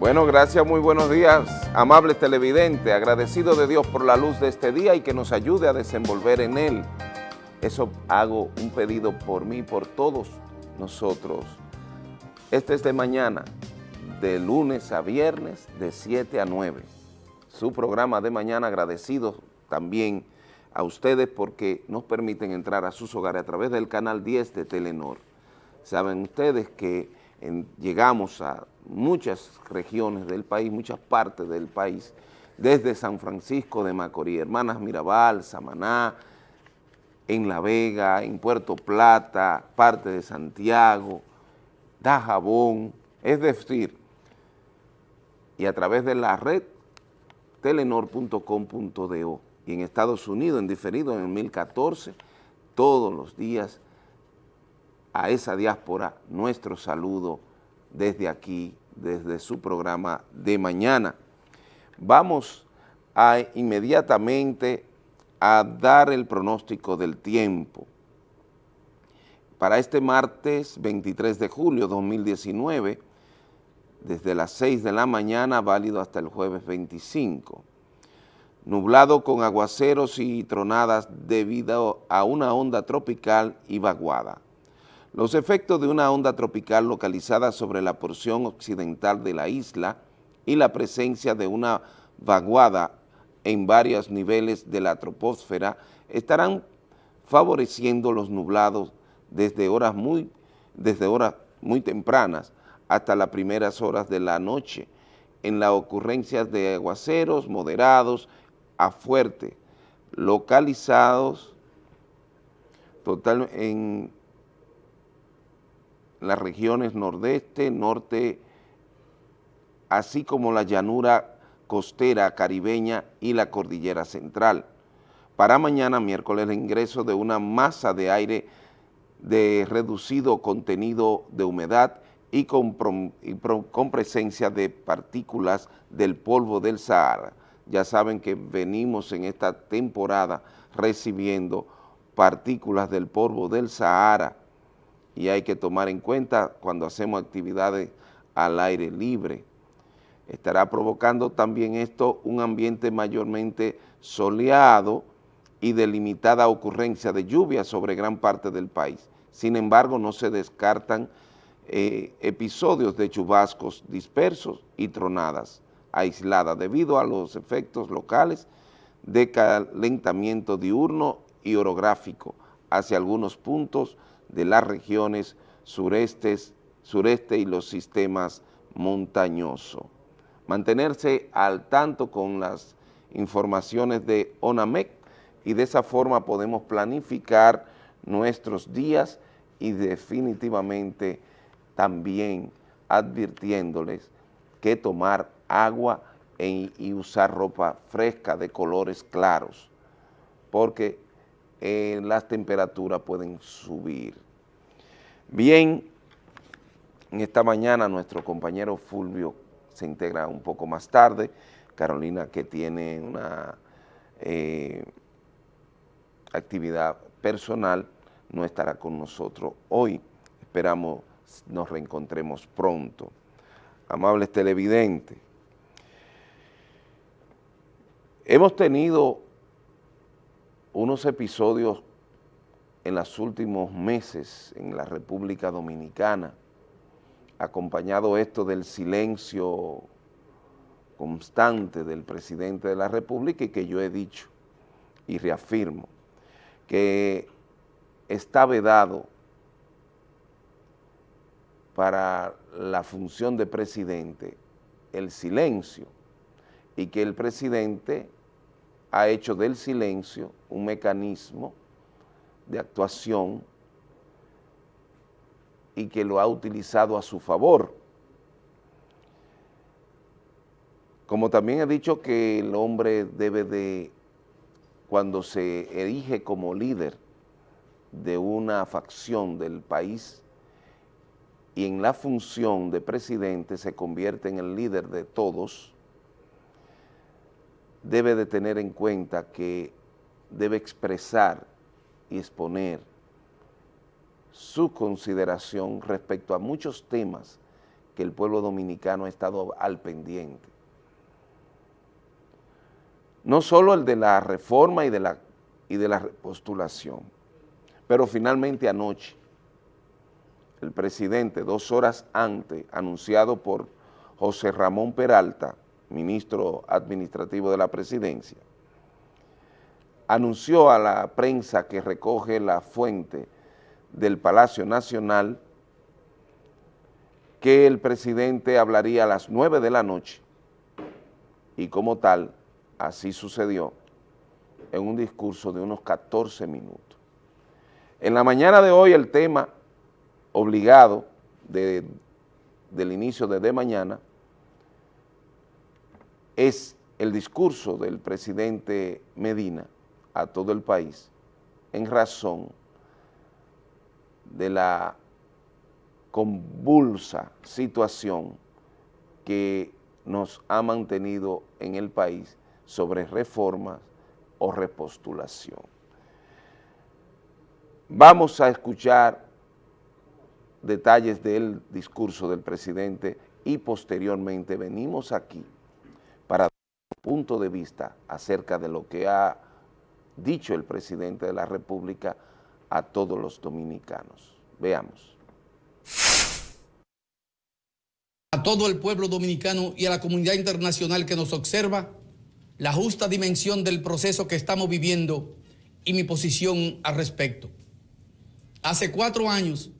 Bueno, gracias, muy buenos días, amables televidentes, agradecido de Dios por la luz de este día y que nos ayude a desenvolver en él. Eso hago un pedido por mí, por todos nosotros. Este es de mañana, de lunes a viernes, de 7 a 9. Su programa de mañana, agradecido también a ustedes porque nos permiten entrar a sus hogares a través del canal 10 de Telenor. Saben ustedes que llegamos a muchas regiones del país, muchas partes del país, desde San Francisco de Macorís, Hermanas Mirabal, Samaná, en La Vega, en Puerto Plata, parte de Santiago, Dajabón, es decir, y a través de la red telenor.com.do y en Estados Unidos, en diferido en el 2014, todos los días a esa diáspora nuestro saludo desde aquí, desde su programa de mañana. Vamos a inmediatamente a dar el pronóstico del tiempo. Para este martes 23 de julio 2019, desde las 6 de la mañana, válido hasta el jueves 25. Nublado con aguaceros y tronadas debido a una onda tropical y vaguada. Los efectos de una onda tropical localizada sobre la porción occidental de la isla y la presencia de una vaguada en varios niveles de la troposfera estarán favoreciendo los nublados desde horas muy, desde horas muy tempranas hasta las primeras horas de la noche en las ocurrencias de aguaceros moderados a fuertes, localizados total, en las regiones nordeste, norte, así como la llanura costera caribeña y la cordillera central. Para mañana miércoles el ingreso de una masa de aire de reducido contenido de humedad y con, con, presencia de partículas del polvo del Sahara. Ya saben que venimos en esta temporada recibiendo partículas del polvo del Sahara y hay que tomar en cuenta cuando hacemos actividades al aire libre. Estará provocando también esto un ambiente mayormente soleado y de limitada ocurrencia de lluvia sobre gran parte del país. Sin embargo, no se descartan eh, episodios de chubascos dispersos y tronadas aisladas debido a los efectos locales de calentamiento diurno y orográfico hacia algunos puntos de las regiones sureste y los sistemas montañosos. Mantenerse al tanto con las informaciones de ONAMEC y de esa forma podemos planificar nuestros días y definitivamente también advirtiéndoles que tomar agua y usar ropa fresca de colores claros, porque eh, las temperaturas pueden subir. Bien, en esta mañana nuestro compañero Fulvio se integra un poco más tarde, Carolina que tiene una eh, actividad personal no estará con nosotros hoy, esperamos nos reencontremos pronto. Amables televidentes, hemos tenido unos episodios en los últimos meses en la República Dominicana, acompañado esto del silencio constante del presidente de la República y que yo he dicho y reafirmo que está vedado para la función de presidente el silencio y que el presidente ha hecho del silencio un mecanismo de actuación y que lo ha utilizado a su favor. Como también he dicho que el hombre debe de, cuando se erige como líder de una facción del país y en la función de presidente se convierte en el líder de todos, debe de tener en cuenta que debe expresar y exponer su consideración respecto a muchos temas que el pueblo dominicano ha estado al pendiente. No solo el de la reforma y de la, y de la postulación, pero finalmente anoche, el presidente, dos horas antes, anunciado por José Ramón Peralta, ministro administrativo de la presidencia, anunció a la prensa que recoge la fuente del Palacio Nacional que el presidente hablaría a las nueve de la noche y como tal, así sucedió, en un discurso de unos 14 minutos. En la mañana de hoy el tema obligado del inicio de, de mañana es el discurso del presidente Medina a todo el país en razón de la convulsa situación que nos ha mantenido en el país sobre reformas o repostulación. Vamos a escuchar detalles del discurso del presidente y posteriormente venimos aquí punto de vista acerca de lo que ha dicho el presidente de la República a todos los dominicanos. Veamos. A todo el pueblo dominicano y a la comunidad internacional que nos observa, la justa dimensión del proceso que estamos viviendo y mi posición al respecto. Hace cuatro años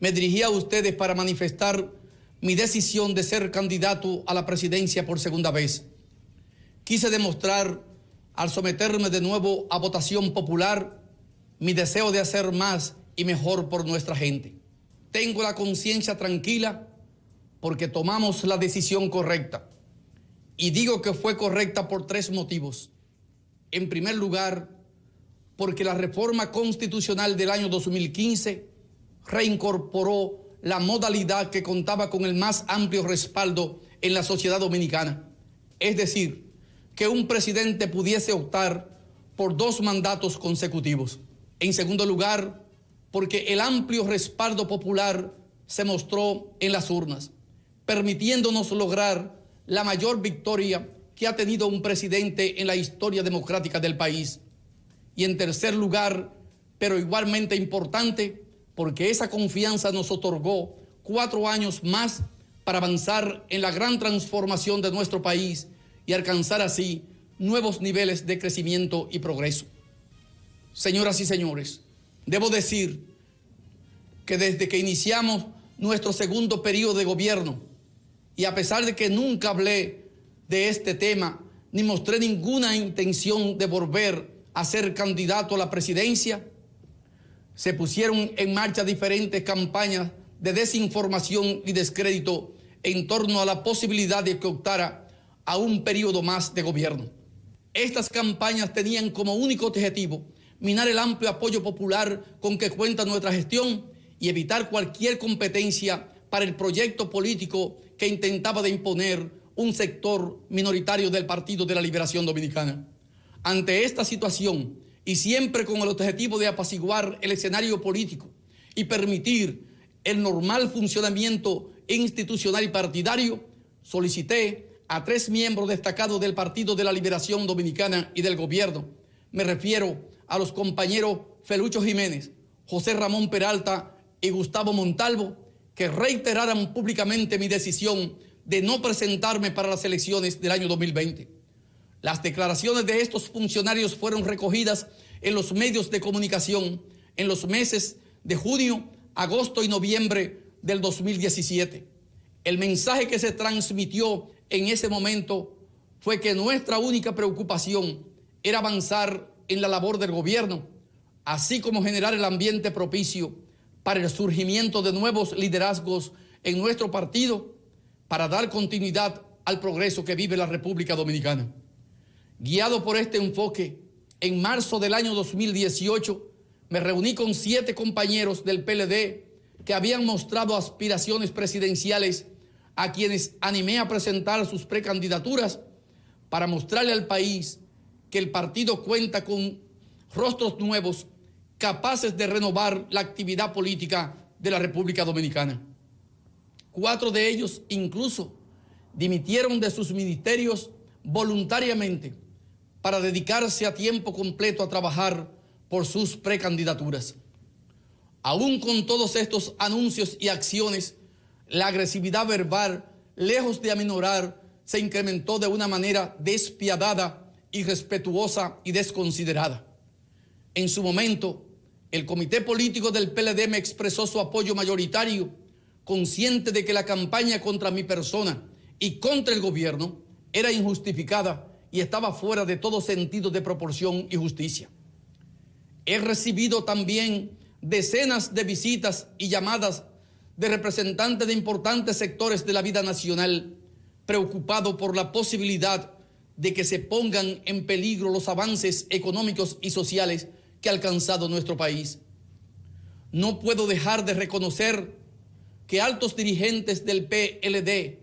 me dirigí a ustedes para manifestar mi decisión de ser candidato a la presidencia por segunda vez. Quise demostrar, al someterme de nuevo a votación popular, mi deseo de hacer más y mejor por nuestra gente. Tengo la conciencia tranquila porque tomamos la decisión correcta. Y digo que fue correcta por tres motivos. En primer lugar, porque la reforma constitucional del año 2015 reincorporó la modalidad que contaba con el más amplio respaldo en la sociedad dominicana. Es decir, que un presidente pudiese optar por dos mandatos consecutivos. En segundo lugar, porque el amplio respaldo popular se mostró en las urnas, permitiéndonos lograr la mayor victoria que ha tenido un presidente en la historia democrática del país. Y en tercer lugar, pero igualmente importante, porque esa confianza nos otorgó cuatro años más para avanzar en la gran transformación de nuestro país y alcanzar así nuevos niveles de crecimiento y progreso. Señoras y señores, debo decir que desde que iniciamos nuestro segundo periodo de gobierno, y a pesar de que nunca hablé de este tema, ni mostré ninguna intención de volver a ser candidato a la presidencia, se pusieron en marcha diferentes campañas de desinformación y descrédito en torno a la posibilidad de que optara a un periodo más de gobierno. Estas campañas tenían como único objetivo minar el amplio apoyo popular con que cuenta nuestra gestión y evitar cualquier competencia para el proyecto político que intentaba de imponer un sector minoritario del Partido de la Liberación Dominicana. Ante esta situación, y siempre con el objetivo de apaciguar el escenario político y permitir el normal funcionamiento institucional y partidario, solicité a tres miembros destacados del Partido de la Liberación Dominicana y del gobierno. Me refiero a los compañeros Felucho Jiménez, José Ramón Peralta y Gustavo Montalvo, que reiteraran públicamente mi decisión de no presentarme para las elecciones del año 2020. Las declaraciones de estos funcionarios fueron recogidas en los medios de comunicación en los meses de junio, agosto y noviembre del 2017. El mensaje que se transmitió en ese momento fue que nuestra única preocupación era avanzar en la labor del gobierno, así como generar el ambiente propicio para el surgimiento de nuevos liderazgos en nuestro partido para dar continuidad al progreso que vive la República Dominicana. Guiado por este enfoque, en marzo del año 2018 me reuní con siete compañeros del PLD que habían mostrado aspiraciones presidenciales a quienes animé a presentar sus precandidaturas para mostrarle al país que el partido cuenta con rostros nuevos capaces de renovar la actividad política de la República Dominicana. Cuatro de ellos incluso dimitieron de sus ministerios voluntariamente para dedicarse a tiempo completo a trabajar por sus precandidaturas. Aún con todos estos anuncios y acciones, la agresividad verbal, lejos de aminorar, se incrementó de una manera despiadada, irrespetuosa y desconsiderada. En su momento, el comité político del PLD me expresó su apoyo mayoritario, consciente de que la campaña contra mi persona y contra el gobierno era injustificada y estaba fuera de todo sentido de proporción y justicia. He recibido también decenas de visitas y llamadas de representantes de importantes sectores de la vida nacional, preocupados por la posibilidad de que se pongan en peligro los avances económicos y sociales que ha alcanzado nuestro país. No puedo dejar de reconocer que altos dirigentes del PLD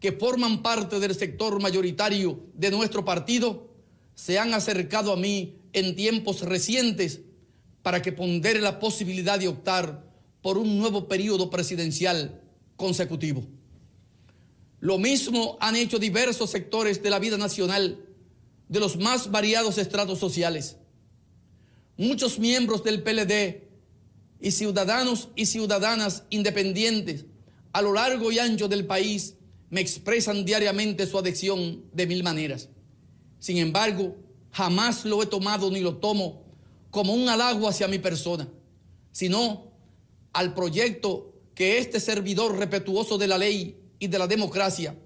que forman parte del sector mayoritario de nuestro partido se han acercado a mí en tiempos recientes para que pondere la posibilidad de optar por un nuevo periodo presidencial consecutivo. Lo mismo han hecho diversos sectores de la vida nacional, de los más variados estratos sociales. Muchos miembros del PLD y ciudadanos y ciudadanas independientes a lo largo y ancho del país me expresan diariamente su adhesión de mil maneras. Sin embargo, jamás lo he tomado ni lo tomo como un halago hacia mi persona, sino al proyecto que este servidor respetuoso de la ley y de la democracia,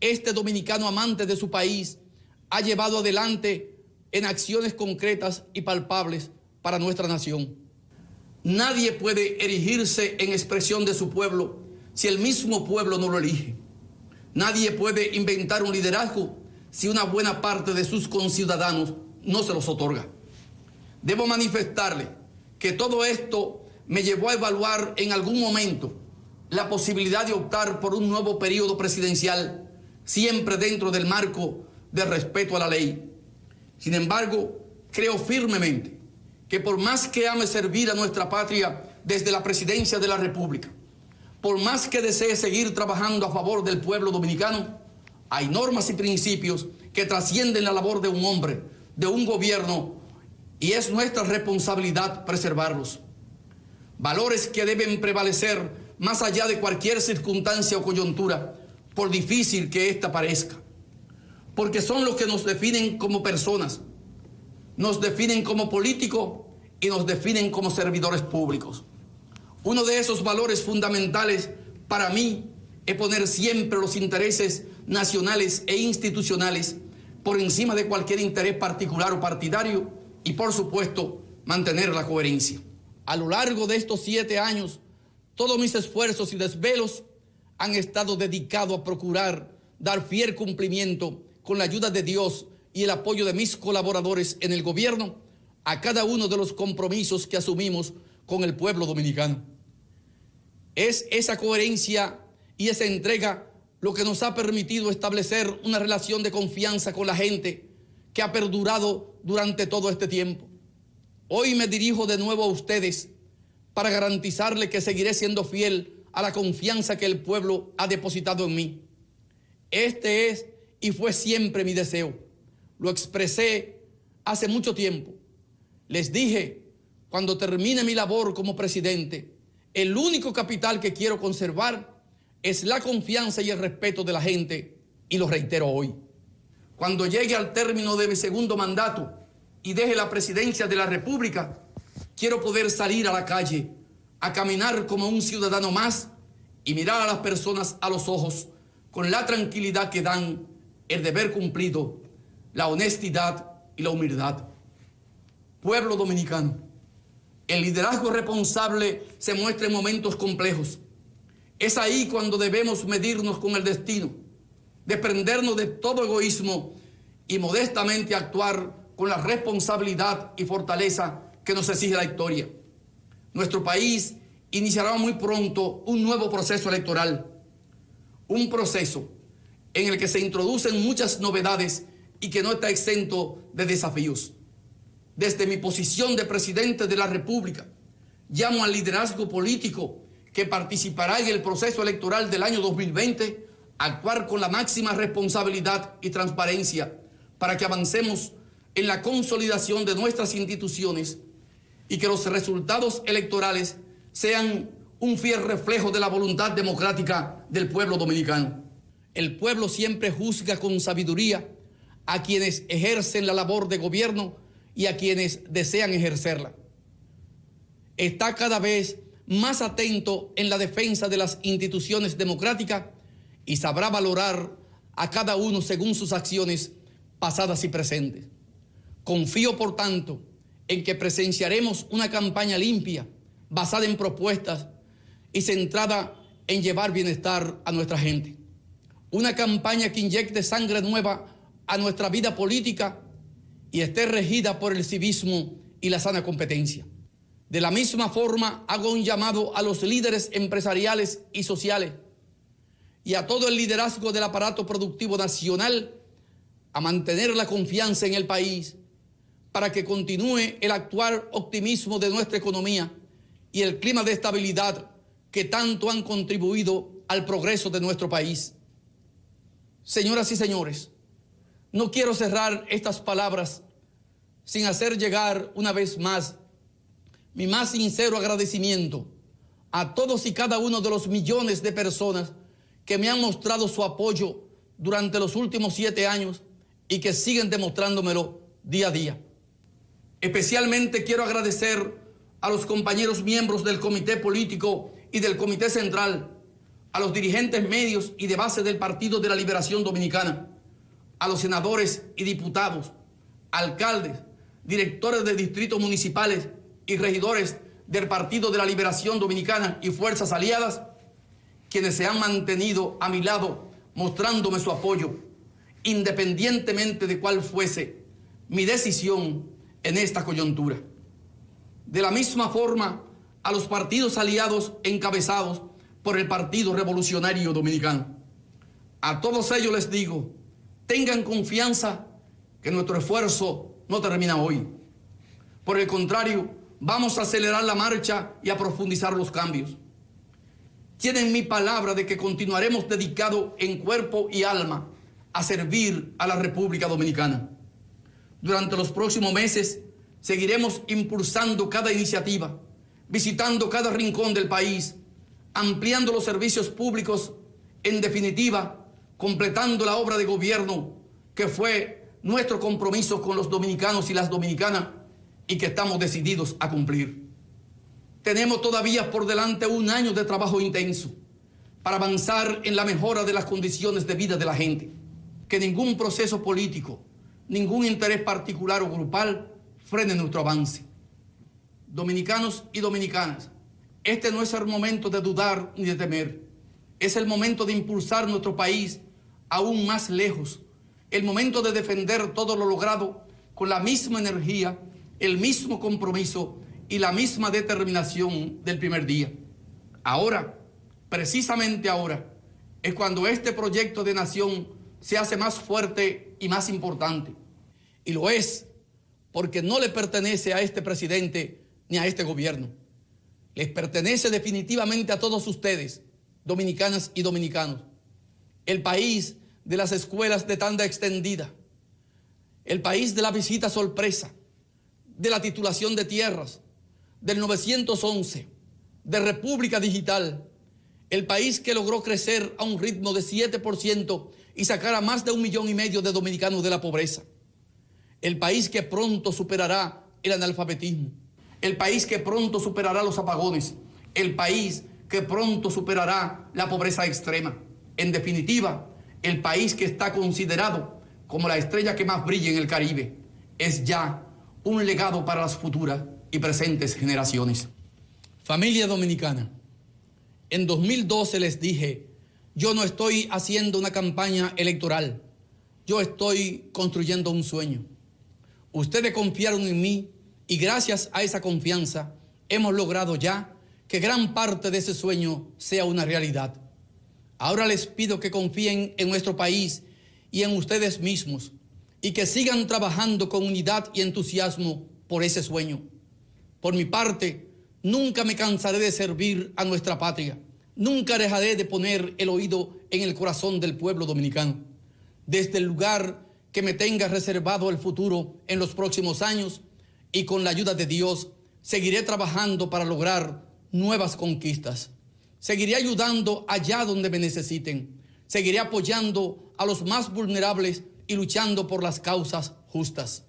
este dominicano amante de su país, ha llevado adelante en acciones concretas y palpables para nuestra nación. Nadie puede erigirse en expresión de su pueblo si el mismo pueblo no lo elige. Nadie puede inventar un liderazgo si una buena parte de sus conciudadanos no se los otorga. Debo manifestarle que todo esto me llevó a evaluar en algún momento la posibilidad de optar por un nuevo periodo presidencial, siempre dentro del marco de respeto a la ley. Sin embargo, creo firmemente que por más que ame servir a nuestra patria desde la presidencia de la República, por más que desee seguir trabajando a favor del pueblo dominicano, hay normas y principios que trascienden la labor de un hombre, de un gobierno y es nuestra responsabilidad preservarlos. Valores que deben prevalecer más allá de cualquier circunstancia o coyuntura, por difícil que ésta parezca, porque son los que nos definen como personas, nos definen como políticos y nos definen como servidores públicos. Uno de esos valores fundamentales para mí es poner siempre los intereses nacionales e institucionales por encima de cualquier interés particular o partidario y por supuesto mantener la coherencia. A lo largo de estos siete años, todos mis esfuerzos y desvelos han estado dedicados a procurar dar fiel cumplimiento con la ayuda de Dios y el apoyo de mis colaboradores en el gobierno a cada uno de los compromisos que asumimos con el pueblo dominicano. Es esa coherencia y esa entrega lo que nos ha permitido establecer una relación de confianza con la gente que ha perdurado durante todo este tiempo. Hoy me dirijo de nuevo a ustedes para garantizarle que seguiré siendo fiel a la confianza que el pueblo ha depositado en mí. Este es y fue siempre mi deseo. Lo expresé hace mucho tiempo. Les dije, cuando termine mi labor como presidente, el único capital que quiero conservar es la confianza y el respeto de la gente, y lo reitero hoy. Cuando llegue al término de mi segundo mandato y deje la presidencia de la República, quiero poder salir a la calle, a caminar como un ciudadano más y mirar a las personas a los ojos con la tranquilidad que dan el deber cumplido, la honestidad y la humildad. Pueblo dominicano, el liderazgo responsable se muestra en momentos complejos. Es ahí cuando debemos medirnos con el destino desprendernos de todo egoísmo y modestamente actuar con la responsabilidad y fortaleza que nos exige la historia. Nuestro país iniciará muy pronto un nuevo proceso electoral, un proceso en el que se introducen muchas novedades y que no está exento de desafíos. Desde mi posición de presidente de la República, llamo al liderazgo político que participará en el proceso electoral del año 2020 actuar con la máxima responsabilidad y transparencia para que avancemos en la consolidación de nuestras instituciones y que los resultados electorales sean un fiel reflejo de la voluntad democrática del pueblo dominicano. El pueblo siempre juzga con sabiduría a quienes ejercen la labor de gobierno y a quienes desean ejercerla. Está cada vez más atento en la defensa de las instituciones democráticas y sabrá valorar a cada uno según sus acciones pasadas y presentes. Confío, por tanto, en que presenciaremos una campaña limpia, basada en propuestas y centrada en llevar bienestar a nuestra gente. Una campaña que inyecte sangre nueva a nuestra vida política y esté regida por el civismo y la sana competencia. De la misma forma, hago un llamado a los líderes empresariales y sociales y a todo el liderazgo del aparato productivo nacional a mantener la confianza en el país para que continúe el actual optimismo de nuestra economía y el clima de estabilidad que tanto han contribuido al progreso de nuestro país. Señoras y señores, no quiero cerrar estas palabras sin hacer llegar una vez más mi más sincero agradecimiento a todos y cada uno de los millones de personas que me han mostrado su apoyo durante los últimos siete años y que siguen demostrándomelo día a día. Especialmente quiero agradecer a los compañeros miembros del Comité Político y del Comité Central, a los dirigentes medios y de base del Partido de la Liberación Dominicana, a los senadores y diputados, alcaldes, directores de distritos municipales y regidores del Partido de la Liberación Dominicana y fuerzas aliadas, quienes se han mantenido a mi lado mostrándome su apoyo, independientemente de cuál fuese mi decisión en esta coyuntura. De la misma forma, a los partidos aliados encabezados por el Partido Revolucionario Dominicano. A todos ellos les digo, tengan confianza que nuestro esfuerzo no termina hoy. Por el contrario, vamos a acelerar la marcha y a profundizar los cambios. Tienen mi palabra de que continuaremos dedicados en cuerpo y alma a servir a la República Dominicana. Durante los próximos meses seguiremos impulsando cada iniciativa, visitando cada rincón del país, ampliando los servicios públicos, en definitiva, completando la obra de gobierno que fue nuestro compromiso con los dominicanos y las dominicanas y que estamos decididos a cumplir. Tenemos todavía por delante un año de trabajo intenso para avanzar en la mejora de las condiciones de vida de la gente. Que ningún proceso político, ningún interés particular o grupal frene nuestro avance. Dominicanos y dominicanas, este no es el momento de dudar ni de temer. Es el momento de impulsar nuestro país aún más lejos. El momento de defender todo lo logrado con la misma energía, el mismo compromiso y la misma determinación del primer día. Ahora, precisamente ahora, es cuando este proyecto de nación se hace más fuerte y más importante. Y lo es porque no le pertenece a este presidente ni a este gobierno. Les pertenece definitivamente a todos ustedes, dominicanas y dominicanos. El país de las escuelas de tanda extendida, el país de la visita sorpresa, de la titulación de tierras, del 911, de República Digital, el país que logró crecer a un ritmo de 7% y sacar a más de un millón y medio de dominicanos de la pobreza, el país que pronto superará el analfabetismo, el país que pronto superará los apagones, el país que pronto superará la pobreza extrema. En definitiva, el país que está considerado como la estrella que más brilla en el Caribe es ya un legado para las futuras y presentes generaciones. Familia dominicana, en 2012 les dije, yo no estoy haciendo una campaña electoral, yo estoy construyendo un sueño. Ustedes confiaron en mí y gracias a esa confianza hemos logrado ya que gran parte de ese sueño sea una realidad. Ahora les pido que confíen en nuestro país y en ustedes mismos y que sigan trabajando con unidad y entusiasmo por ese sueño. Por mi parte, Nunca me cansaré de servir a nuestra patria. Nunca dejaré de poner el oído en el corazón del pueblo dominicano. Desde el lugar que me tenga reservado el futuro en los próximos años y con la ayuda de Dios, seguiré trabajando para lograr nuevas conquistas. Seguiré ayudando allá donde me necesiten. Seguiré apoyando a los más vulnerables y luchando por las causas justas.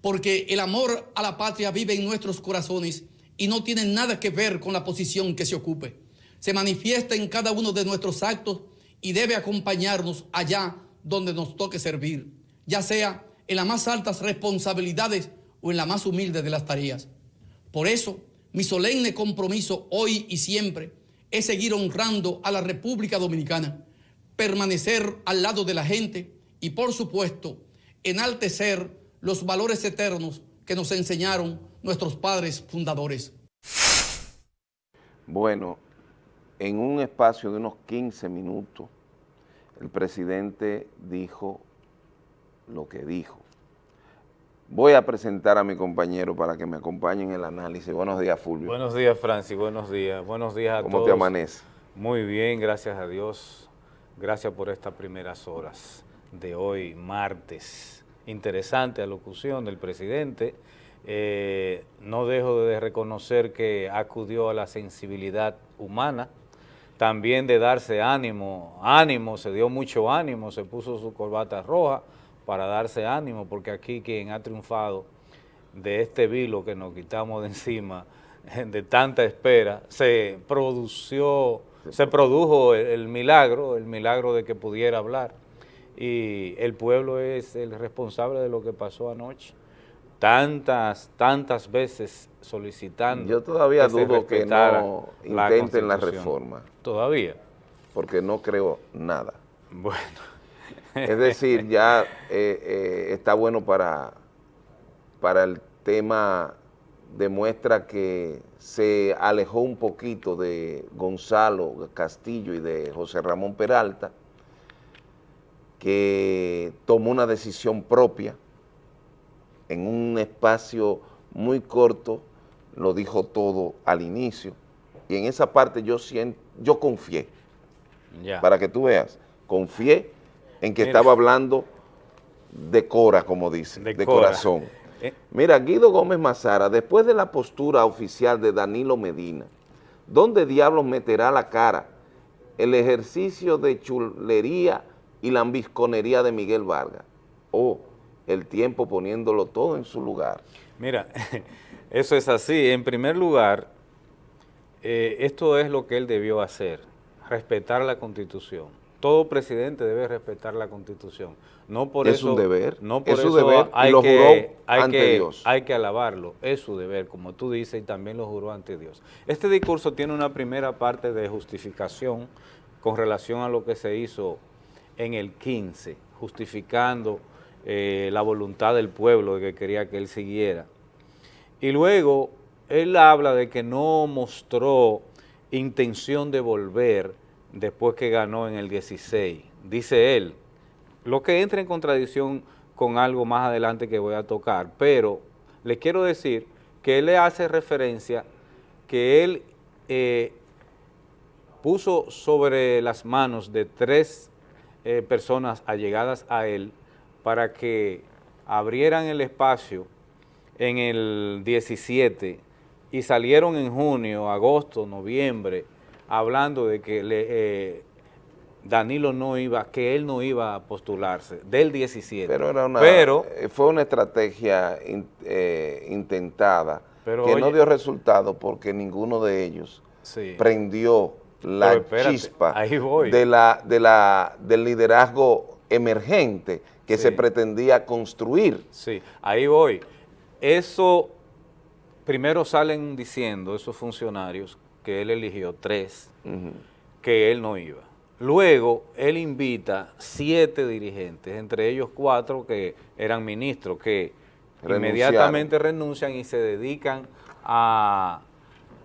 Porque el amor a la patria vive en nuestros corazones y no tiene nada que ver con la posición que se ocupe. Se manifiesta en cada uno de nuestros actos y debe acompañarnos allá donde nos toque servir, ya sea en las más altas responsabilidades o en la más humilde de las tareas. Por eso, mi solemne compromiso hoy y siempre es seguir honrando a la República Dominicana, permanecer al lado de la gente y, por supuesto, enaltecer los valores eternos que nos enseñaron nuestros padres fundadores. Bueno, en un espacio de unos 15 minutos, el presidente dijo lo que dijo. Voy a presentar a mi compañero para que me acompañe en el análisis. Buenos días, Fulvio. Buenos días, Francis. Buenos días. Buenos días a todos. ¿Cómo te amanece? Muy bien, gracias a Dios. Gracias por estas primeras horas de hoy, martes. Interesante alocución del presidente. Eh, no dejo de reconocer que acudió a la sensibilidad humana, también de darse ánimo, ánimo, se dio mucho ánimo, se puso su corbata roja para darse ánimo, porque aquí quien ha triunfado de este vilo que nos quitamos de encima, de tanta espera, se produció, se produjo el milagro, el milagro de que pudiera hablar, y el pueblo es el responsable de lo que pasó anoche tantas, tantas veces solicitando. Yo todavía dudo que no intenten la, reforma. ¿Todavía? Porque no creo nada. Bueno. Es decir, ya eh, eh, está bueno para, para el tema, demuestra que se alejó un poquito de Gonzalo Castillo y de José Ramón Peralta, que tomó una decisión propia, en un espacio muy corto, lo dijo todo al inicio, y en esa parte yo, siento, yo confié, para que tú veas, confié en que estaba hablando de cora, como dice, de, corazón. Eh. Mira, Guido Gómez Mazara, después de la postura oficial de Danilo Medina, ¿dónde diablos meterá la cara el ejercicio de chulería y la ambisconería de Miguel Vargas? Oh, el tiempo poniéndolo todo en su lugar. Mira, eso es así. En primer lugar, eh, esto es lo que él debió hacer, respetar la Constitución. Todo presidente debe respetar la Constitución. No por es eso, un deber, no por es su deber, hay lo que, juró ante Dios. Hay que alabarlo, es su deber, como tú dices, y también lo juró ante Dios. Este discurso tiene una primera parte de justificación con relación a lo que se hizo en el 15, justificando eh, la voluntad del pueblo de que quería que él siguiera. Y luego él habla de que no mostró intención de volver después que ganó en el 16. Dice él, lo que entra en contradicción con algo más adelante que voy a tocar, pero le quiero decir que él le hace referencia que él eh, puso sobre las manos de tres eh, personas allegadas a él para que abrieran el espacio en el 17 y salieron en junio, agosto, noviembre, hablando de que eh, Danilo no iba, que él no iba a postularse, del 17. Pero, era una, eh, fue una estrategia eh, intentada que no dio resultado porque ninguno de ellos prendió la chispa De la, de la, del liderazgo emergente que se pretendía construir. Sí, ahí voy. Eso, primero salen diciendo esos funcionarios que él eligió tres, que él no iba. Luego, él invita siete dirigentes, entre ellos cuatro que eran ministros, que inmediatamente renuncian y se dedican a,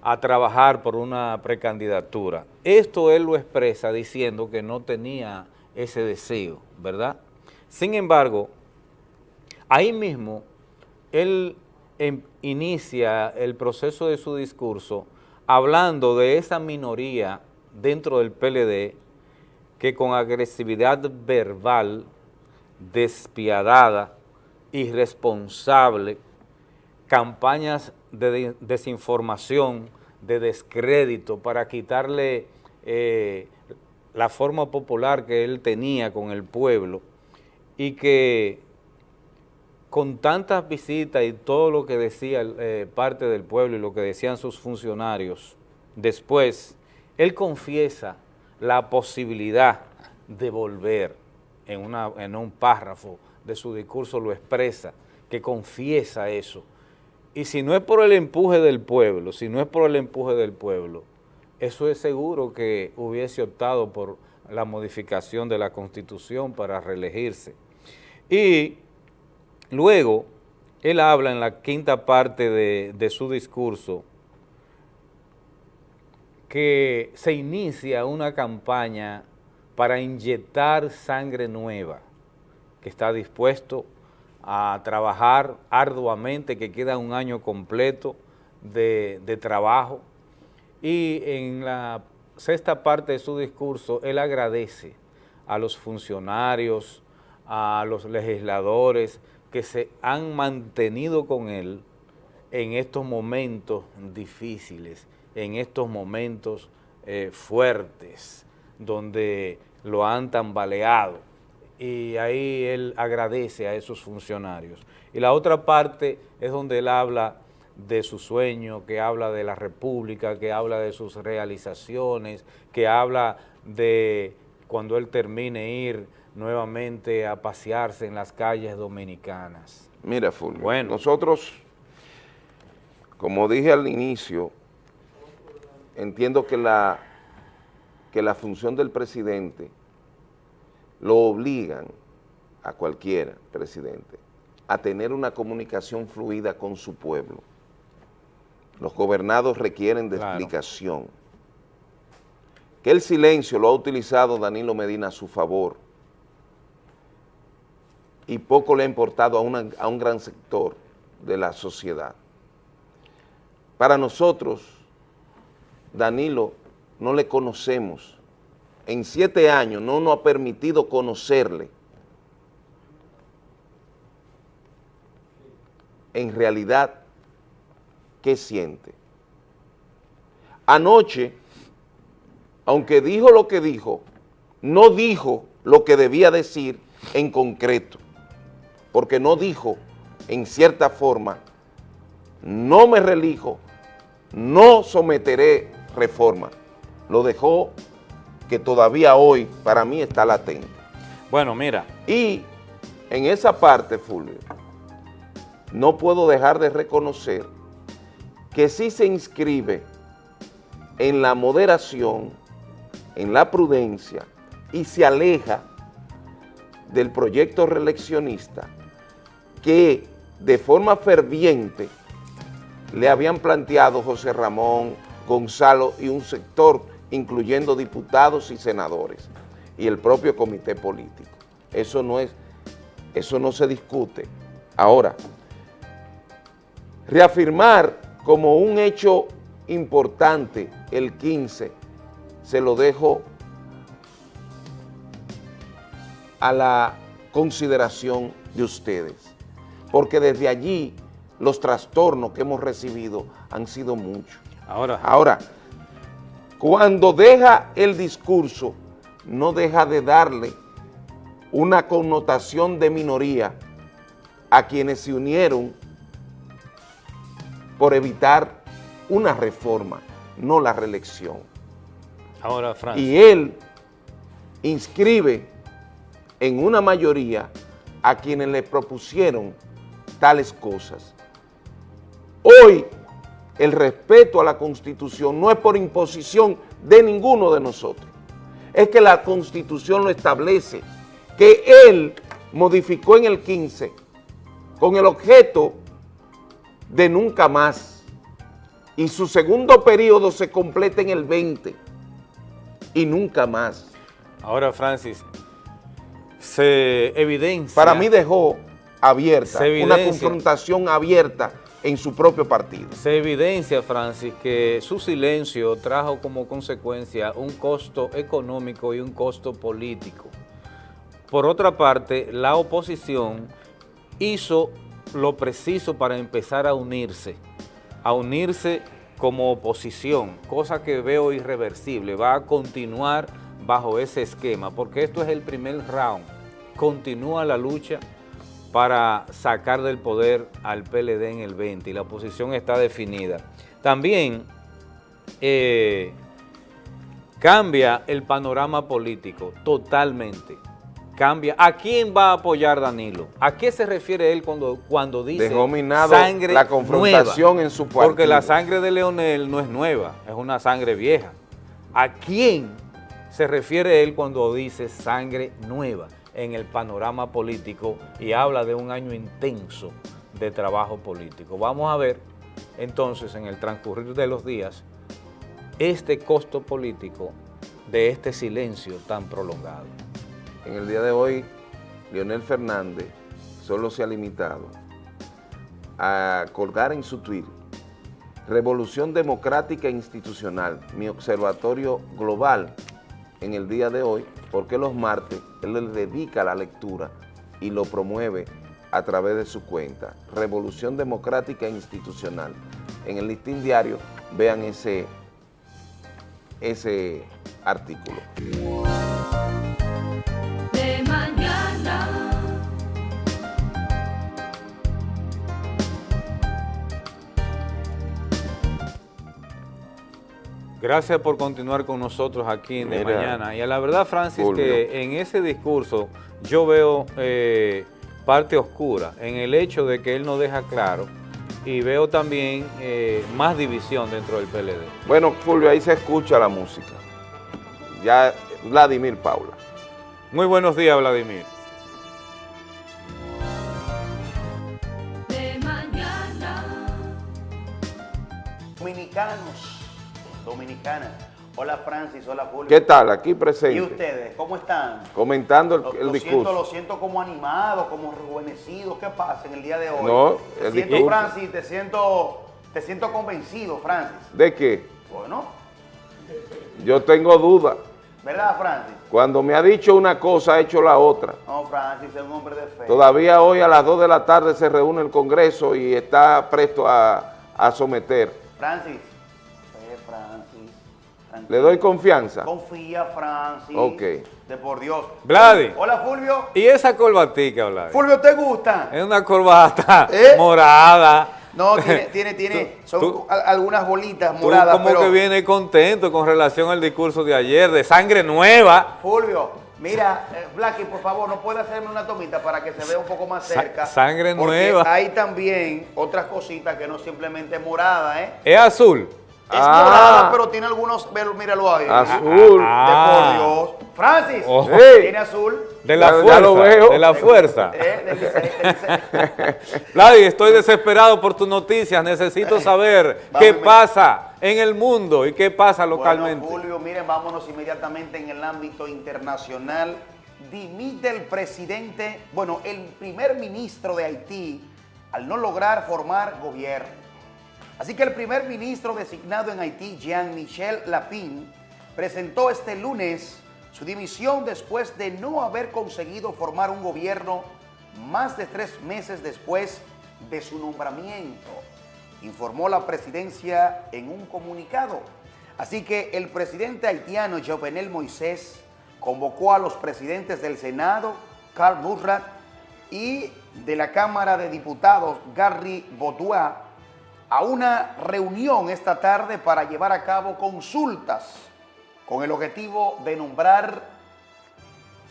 a trabajar por una precandidatura. Esto él lo expresa diciendo que no tenía ese deseo, ¿verdad? Sin embargo, ahí mismo, él em, inicia el proceso de su discurso hablando de esa minoría dentro del PLD que con agresividad verbal, despiadada, irresponsable, campañas de desinformación, de descrédito para quitarle eh, la forma popular que él tenía con el pueblo y que con tantas visitas y todo lo que decía eh, parte del pueblo y lo que decían sus funcionarios, después él confiesa la posibilidad de volver en, una, en un párrafo de su discurso, lo expresa, que confiesa eso. Y si no es por el empuje del pueblo, si no es por el empuje del pueblo, eso es seguro que hubiese optado por la modificación de la Constitución para reelegirse. Y luego, él habla en la quinta parte de, su discurso que se inicia una campaña para inyectar sangre nueva, que está dispuesto a trabajar arduamente, que queda un año completo de trabajo. Y en la sexta parte de su discurso, él agradece a los funcionarios, a los legisladores que se han mantenido con él en estos momentos difíciles en estos momentos eh, fuertes, donde lo han tambaleado. Y ahí él agradece a esos funcionarios. Y la otra parte es donde él habla de su sueño, que habla de la república, que habla de sus realizaciones, que habla de cuando él termine ir nuevamente a pasearse en las calles dominicanas. Mira, Fulvio, bueno, nosotros, como dije al inicio, entiendo que la, que la función del presidente lo obligan a cualquier presidente a tener una comunicación fluida con su pueblo. Los gobernados requieren de explicación. Que el silencio lo ha utilizado Danilo Medina a su favor y poco le ha importado a, a un gran sector de la sociedad. Para nosotros, Danilo no le conocemos. En siete años no nos ha permitido conocerle. En realidad, ¿qué siente? Anoche, aunque dijo lo que dijo, no dijo lo que debía decir en concreto, porque no dijo en cierta forma, no me relijo, no someteré reforma. Lo dejó que todavía hoy para mí está latente. Bueno, mira. Y en esa parte, Fulvio, no puedo dejar de reconocer que sí se inscribe en la moderación, en la prudencia y se aleja del proyecto reeleccionista que de forma ferviente le habían planteado José Ramón, Gonzalo y un sector, incluyendo diputados y senadores, y el propio comité político. Eso no es, eso no se discute. Ahora, reafirmar como un hecho importante el 15, se lo dejo a la consideración de ustedes, porque desde allí los trastornos que hemos recibido han sido muchos. Ahora. Ahora, cuando deja el discurso, no deja de darle una connotación de minoría a quienes se unieron por evitar una reforma, no la reelección. Ahora. Y él inscribe en una mayoría a quienes le propusieron tales cosas. Hoy el respeto a la Constitución no es por imposición de ninguno de nosotros. Es que la Constitución lo establece, que él modificó en el 15 con el objeto de nunca más. Y su segundo periodo se completa en el 20 y nunca más. Ahora, Francis, se evidencia... Para mí dejó abierta, una confrontación abierta en su propio partido. Se evidencia, Francis, que su silencio trajo como consecuencia un costo económico y un costo político. Por otra parte, la oposición hizo lo preciso para empezar a unirse, a unirse como oposición, cosa que veo irreversible, va a continuar bajo ese esquema, porque esto es el primer round, continúa la lucha para sacar del poder al PLD en el 20 y la oposición está definida. También eh, cambia el panorama político totalmente cambia. ¿A quién va a apoyar Danilo? ¿A qué se refiere él cuando, cuando dice sangre la confrontación en su partido? Porque la sangre de Leonel no es nueva, es una sangre vieja. ¿A quién se refiere él cuando dice sangre nueva en el panorama político y habla de un año intenso de trabajo político? Vamos a ver entonces en el transcurrir de los días este costo político de este silencio tan prolongado. En el día de hoy, Leonel Fernández solo se ha limitado a colgar en su Twitter Revolución Democrática Institucional, mi observatorio global en el día de hoy, porque los martes él le dedica la lectura y lo promueve a través de su cuenta, Revolución Democrática Institucional. En el listín diario vean ese, ese artículo. Gracias por continuar con nosotros aquí en De Mañana. Y a la verdad, Francis, que en ese discurso yo veo eh, parte oscura en el hecho de que él no deja claro y veo también eh, más división dentro del PLD. Bueno, Fulvio, ahí se escucha la música. Ya, Vladimir Paula. Muy buenos días, Vladimir. De mañana. Dominicanos Dominicana. Hola Francis, hola Julio. ¿Qué tal? Aquí presente. ¿Y ustedes? ¿Cómo están? Comentando el, discurso. Siento, lo siento como animado, como rejuvenecido. ¿Qué pasa en el día de hoy? No, te siento, Francis, te siento, te siento convencido, Francis. ¿De qué? Bueno. Yo tengo dudas. ¿Verdad, Francis? Cuando me ha dicho una cosa, ha hecho la otra. No, Francis es un hombre de fe. Todavía hoy a las 2 de la tarde se reúne el Congreso y está presto a, a someter. Francis, ¿Le doy confianza? Confía, Francis. Ok. De por Dios. Vladi. Hola, Fulvio. ¿Y esa corbatica, Vladi? Fulvio, ¿te gusta? Es una corbata ¿Eh? morada. No, tiene, tiene, tiene, son algunas bolitas moradas, tú como que viene contento con relación al discurso de ayer, de sangre nueva. Fulvio, mira, eh, Blacky, por favor, ¿no puede hacerme una tomita para que se vea un poco más cerca? sangre porque nueva. hay también otras cositas que no simplemente morada, ¿eh? Es azul. Es morada, pero tiene algunos, míralo ahí. Azul. de por Dios. Francis, oh. tiene azul. De la fuerza, lo veo. de la fuerza. Vladi, estoy desesperado por tus noticias, necesito saber qué pasa en el mundo y qué pasa localmente. Bueno, Julio, miren, vámonos inmediatamente en el ámbito internacional. Dimite el presidente, bueno, el primer ministro de Haití al no lograr formar gobierno. Así que el primer ministro designado en Haití, Jean-Michel Lapin, presentó este lunes su dimisión después de no haber conseguido formar un gobierno más de tres meses después de su nombramiento, informó la presidencia en un comunicado. Así que el presidente haitiano Jovenel Moisés convocó a los presidentes del Senado, Carl Murrat, y de la Cámara de Diputados, Gary Bodois, a una reunión esta tarde para llevar a cabo consultas con el objetivo de nombrar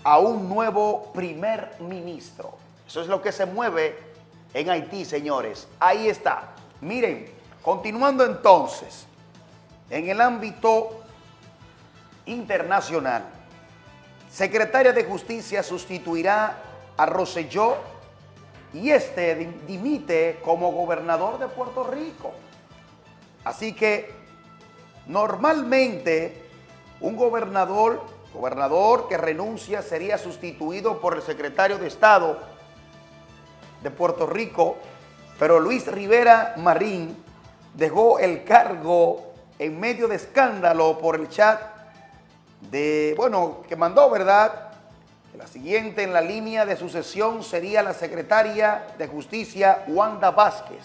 a un nuevo primer ministro. Eso es lo que se mueve en Haití, señores. Ahí está. Miren, continuando entonces, en el ámbito internacional, secretaria de Justicia sustituirá a Rosselló y este dimite como gobernador de Puerto Rico. Así que normalmente un gobernador, gobernador que renuncia sería sustituido por el secretario de Estado de Puerto Rico Pero Luis Rivera Marín dejó el cargo en medio de escándalo por el chat de, bueno, que mandó, ¿verdad? La siguiente en la línea de sucesión sería la secretaria de Justicia, Wanda Vázquez.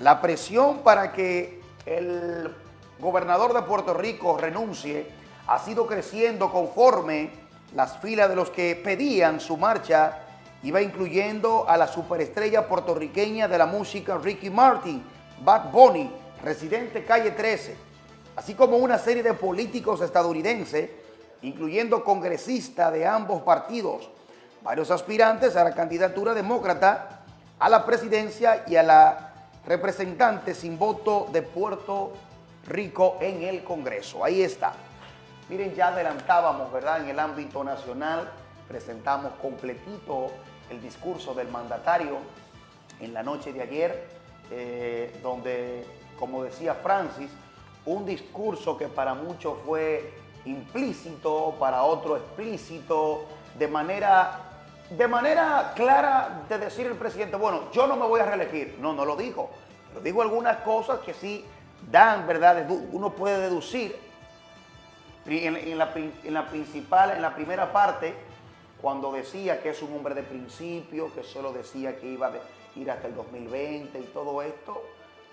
La presión para que el gobernador de Puerto Rico renuncie ha sido creciendo conforme las filas de los que pedían su marcha iba incluyendo a la superestrella puertorriqueña de la música Ricky Martin, Bad Bunny, residente calle 13, así como una serie de políticos estadounidenses, incluyendo congresistas de ambos partidos, varios aspirantes a la candidatura demócrata, a la presidencia y a la representante sin voto de Puerto Rico en el Congreso. Ahí está. Miren, ya adelantábamos, ¿verdad? En el ámbito nacional, presentamos completito el discurso del mandatario en la noche de ayer, eh, donde, como decía Francis, un discurso que para muchos fue implícito, para otros explícito, de manera, de manera clara de decir el presidente, bueno, yo no me voy a reelegir. No, no lo dijo. Lo dijo algunas cosas que sí dan, ¿verdad? Uno puede deducir en, la, en la principal, en la primera parte, cuando decía que es un hombre de principio, que solo decía que iba a ir hasta el 2020 y todo esto,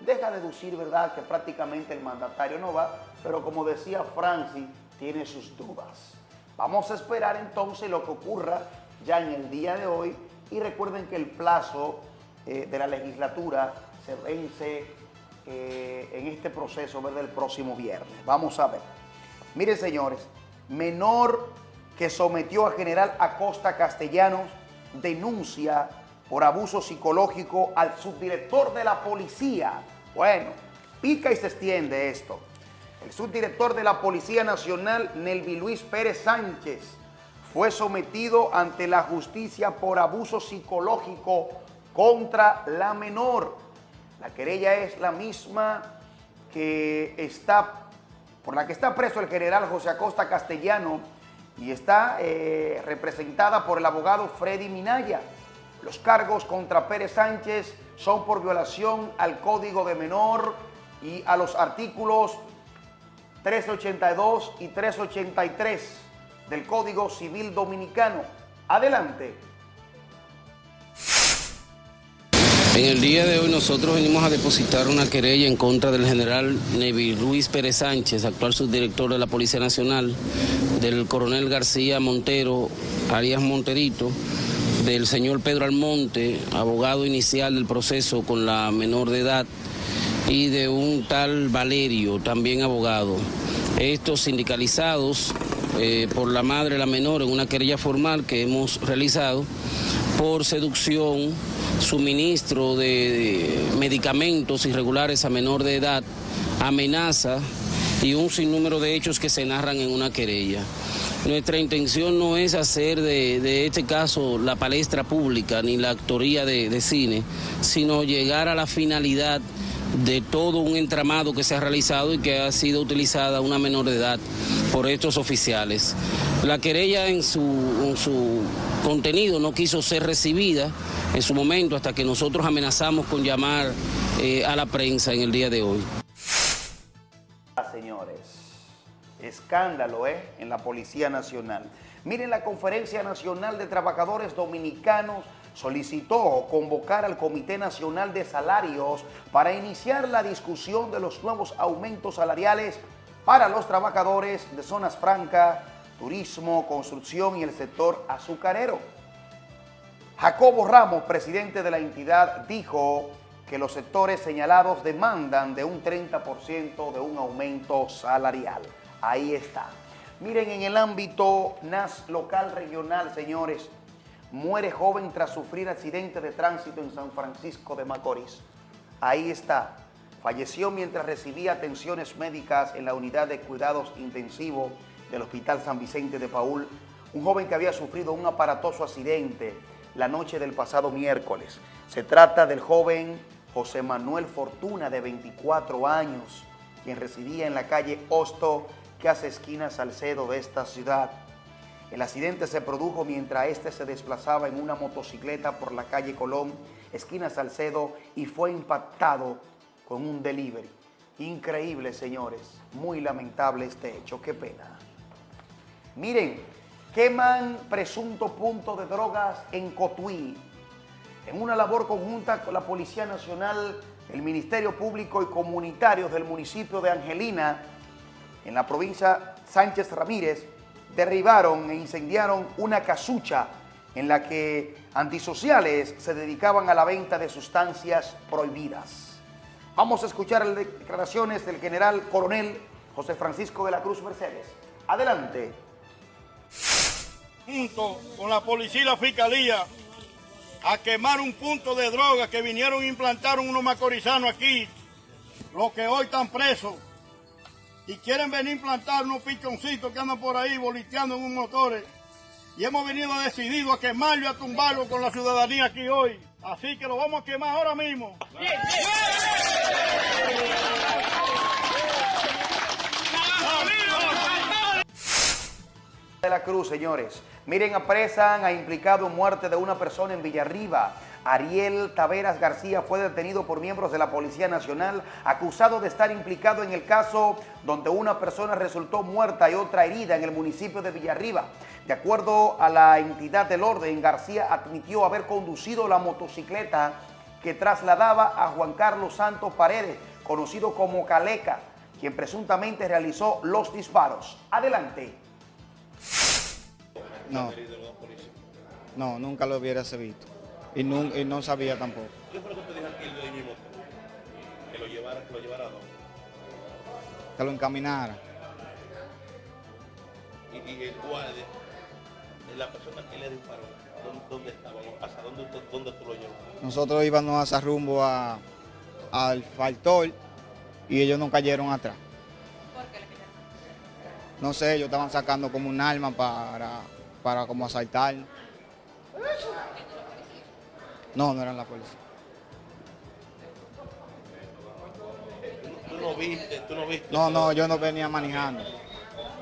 deja deducir, ¿verdad?, que prácticamente el mandatario no va, pero como decía Francis, tiene sus dudas. Vamos a esperar entonces lo que ocurra ya en el día de hoy y recuerden que el plazo eh, de la legislatura se vence eh, en este proceso ¿verdad? el próximo viernes. Vamos a ver. Miren, señores, menor que sometió a General Acosta Castellanos denuncia por abuso psicológico al subdirector de la policía. Bueno, pica y se extiende esto. El subdirector de la Policía Nacional, Nelvi Luis Pérez Sánchez, fue sometido ante la justicia por abuso psicológico contra la menor. La querella es la misma que está, por la que está preso el general José Acosta Castellano y está eh, representada por el abogado Freddy Minaya. Los cargos contra Pérez Sánchez son por violación al Código de Menor y a los artículos 382 y 383 del Código Civil Dominicano. Adelante. En el día de hoy nosotros venimos a depositar una querella en contra del general Nevi Luis Pérez Sánchez, actual subdirector de la Policía Nacional, del coronel García Montero, Arias Monterito, del señor Pedro Almonte, abogado inicial del proceso con la menor de edad, y de un tal Valerio, también abogado. Estos sindicalizados eh, por la madre la menor en una querella formal que hemos realizado por seducción suministro de medicamentos irregulares a menor de edad, amenaza y un sinnúmero de hechos que se narran en una querella. Nuestra intención no es hacer de, este caso la palestra pública ni la actoría de cine, sino llegar a la finalidad de todo un entramado que se ha realizado y que ha sido utilizada una menor de edad por estos oficiales. La querella en su, su contenido no quiso ser recibida en su momento hasta que nosotros amenazamos con llamar eh, a la prensa en el día de hoy. Señores, escándalo ¿eh? en la Policía Nacional. Miren, la Conferencia Nacional de Trabajadores Dominicanos solicitó convocar al Comité Nacional de Salarios para iniciar la discusión de los nuevos aumentos salariales para los trabajadores de zonas francas, turismo, construcción y el sector azucarero. Jacobo Ramos, presidente de la entidad, dijo que los sectores señalados demandan de un 30% de un aumento salarial. Ahí está. Miren, en el ámbito NAS local regional, señores, muere joven tras sufrir accidente de tránsito en San Francisco de Macorís. Ahí está. Falleció mientras recibía atenciones médicas en la unidad de cuidados intensivos del Hospital San Vicente de Paul. Un joven que había sufrido un aparatoso accidente la noche del pasado miércoles. Se trata del joven José Manuel Fortuna, de 24 años, quien residía en la calle Hosto, que hace esquina Salcedo de esta ciudad. El accidente se produjo mientras este se desplazaba en una motocicleta por la calle Colón, esquina Salcedo, y fue impactado con un delivery. Increíble, señores. Muy lamentable este hecho. Qué pena. Miren, queman presunto punto de drogas en Cotuí. En una labor conjunta con la Policía Nacional, el Ministerio Público y Comunitarios del municipio de Angelina, en la provincia Sánchez Ramírez, derribaron e incendiaron una casucha en la que antisociales se dedicaban a la venta de sustancias prohibidas. Vamos a escuchar las declaraciones del general coronel José Francisco de la Cruz Mercedes. Adelante. Junto con la policía y la fiscalía a quemar un punto de droga que vinieron e implantaron unos macorizanos aquí, los que hoy están presos y quieren venir a implantar unos pichoncitos que andan por ahí boliteando en un motores. Y hemos venido decidido a quemarlo y a tumbarlo con la ciudadanía aquí hoy. Así que lo vamos a quemar ahora mismo. De la Cruz, señores. Miren, apresan a implicado muerte de una persona en Villarriba. Ariel Taveras García fue detenido por miembros de la Policía Nacional acusado de estar implicado en el caso donde una persona resultó muerta y otra herida en el municipio de Villarriba. De acuerdo a la entidad del orden, García admitió haber conducido la motocicleta que trasladaba a Juan Carlos Santos Paredes, conocido como Caleca, quien presuntamente realizó los disparos. Adelante. No, no, nunca lo hubiera visto y no, y no sabía tampoco. ¿Qué fue lo que te dijo aquí el de mismo? Que lo llevara, que lo llevara a dónde? Que lo encaminara. ¿Y, y el guardia, la persona que le disparó, dónde, dónde estaba? ¿Hasta dónde, dónde tú lo llevas? Nosotros íbamos a rumbo a, al faltor y ellos no cayeron atrás. ¿Por qué le cayeron? No sé, ellos estaban sacando como un arma para, para como asaltar. No, no eran la policía. ¿Tú no viste? ¿Tú no viste? No, no, yo no venía manejando.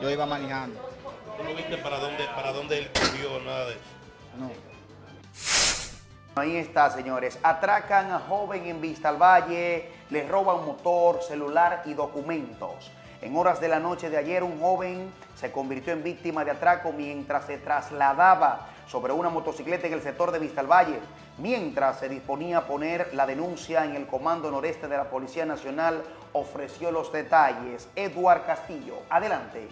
Yo iba manejando. ¿Tú no viste para dónde, para dónde él corrió, nada de eso? No. Ahí está, señores. Atracan a joven en Vista al Valle, le roban motor, celular y documentos. En horas de la noche de ayer, un joven se convirtió en víctima de atraco mientras se trasladaba sobre una motocicleta en el sector de Vista al Valle, mientras se disponía a poner la denuncia en el Comando Noreste de la Policía Nacional, ofreció los detalles. Eduard Castillo, adelante.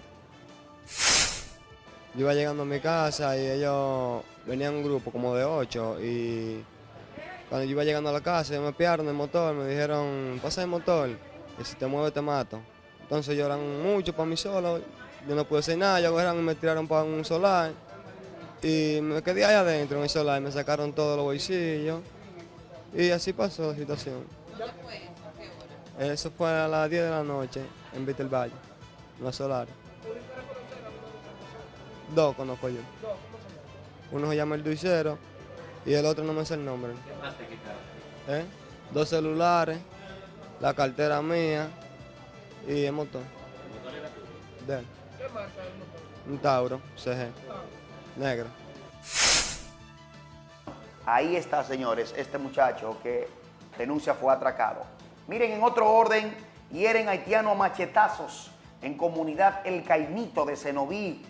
Yo iba llegando a mi casa y ellos venían un grupo como de ocho y cuando yo iba llegando a la casa me espiaron el motor, me dijeron, pasa el motor y si te mueves te mato. Entonces lloran mucho para mí solo, yo no pude hacer nada, ellos agarraron y me tiraron para un solar y me quedé ahí adentro en el solar, me sacaron todos los bolsillos y así pasó la situación. fue eso? fue a las 10 de la noche en Víctor Valle, en la solar. Dos conozco yo. Uno se llama el Duicero y el otro no me sé el nombre. ¿Eh? Dos celulares, la cartera mía, y el motor. ¿El motor era tuyo? De él. ¿Qué marca el motor? Un Tauro, CG. Negro. Ahí está, señores, este muchacho que denuncia fue atracado. Miren, en otro orden, hieren haitiano a machetazos en comunidad El Caimito de Cenoví.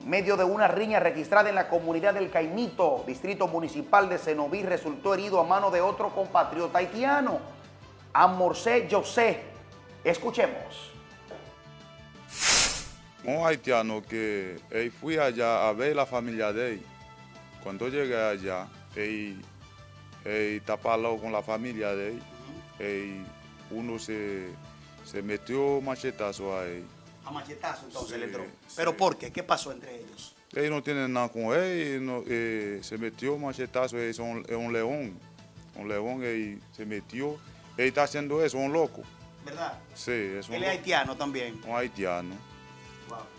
En medio de una riña registrada en la comunidad del Caimito, distrito municipal de Cenoví, resultó herido a mano de otro compatriota haitiano, Amorcé José, Escuchemos. Un haitiano que él fui allá a ver la familia de él. Cuando llegué allá, él, él tapó con la familia de él. él uno se, se metió machetazo a él. A machetazo entonces le entró. ¿Pero por qué? ¿Qué pasó entre ellos? Él no tiene nada con él, eh, se metió machetazo, es un, un león. Un león, él se metió. Él está haciendo eso, un loco. ¿verdad? Sí, es un... Él es haitiano también. Un haitiano.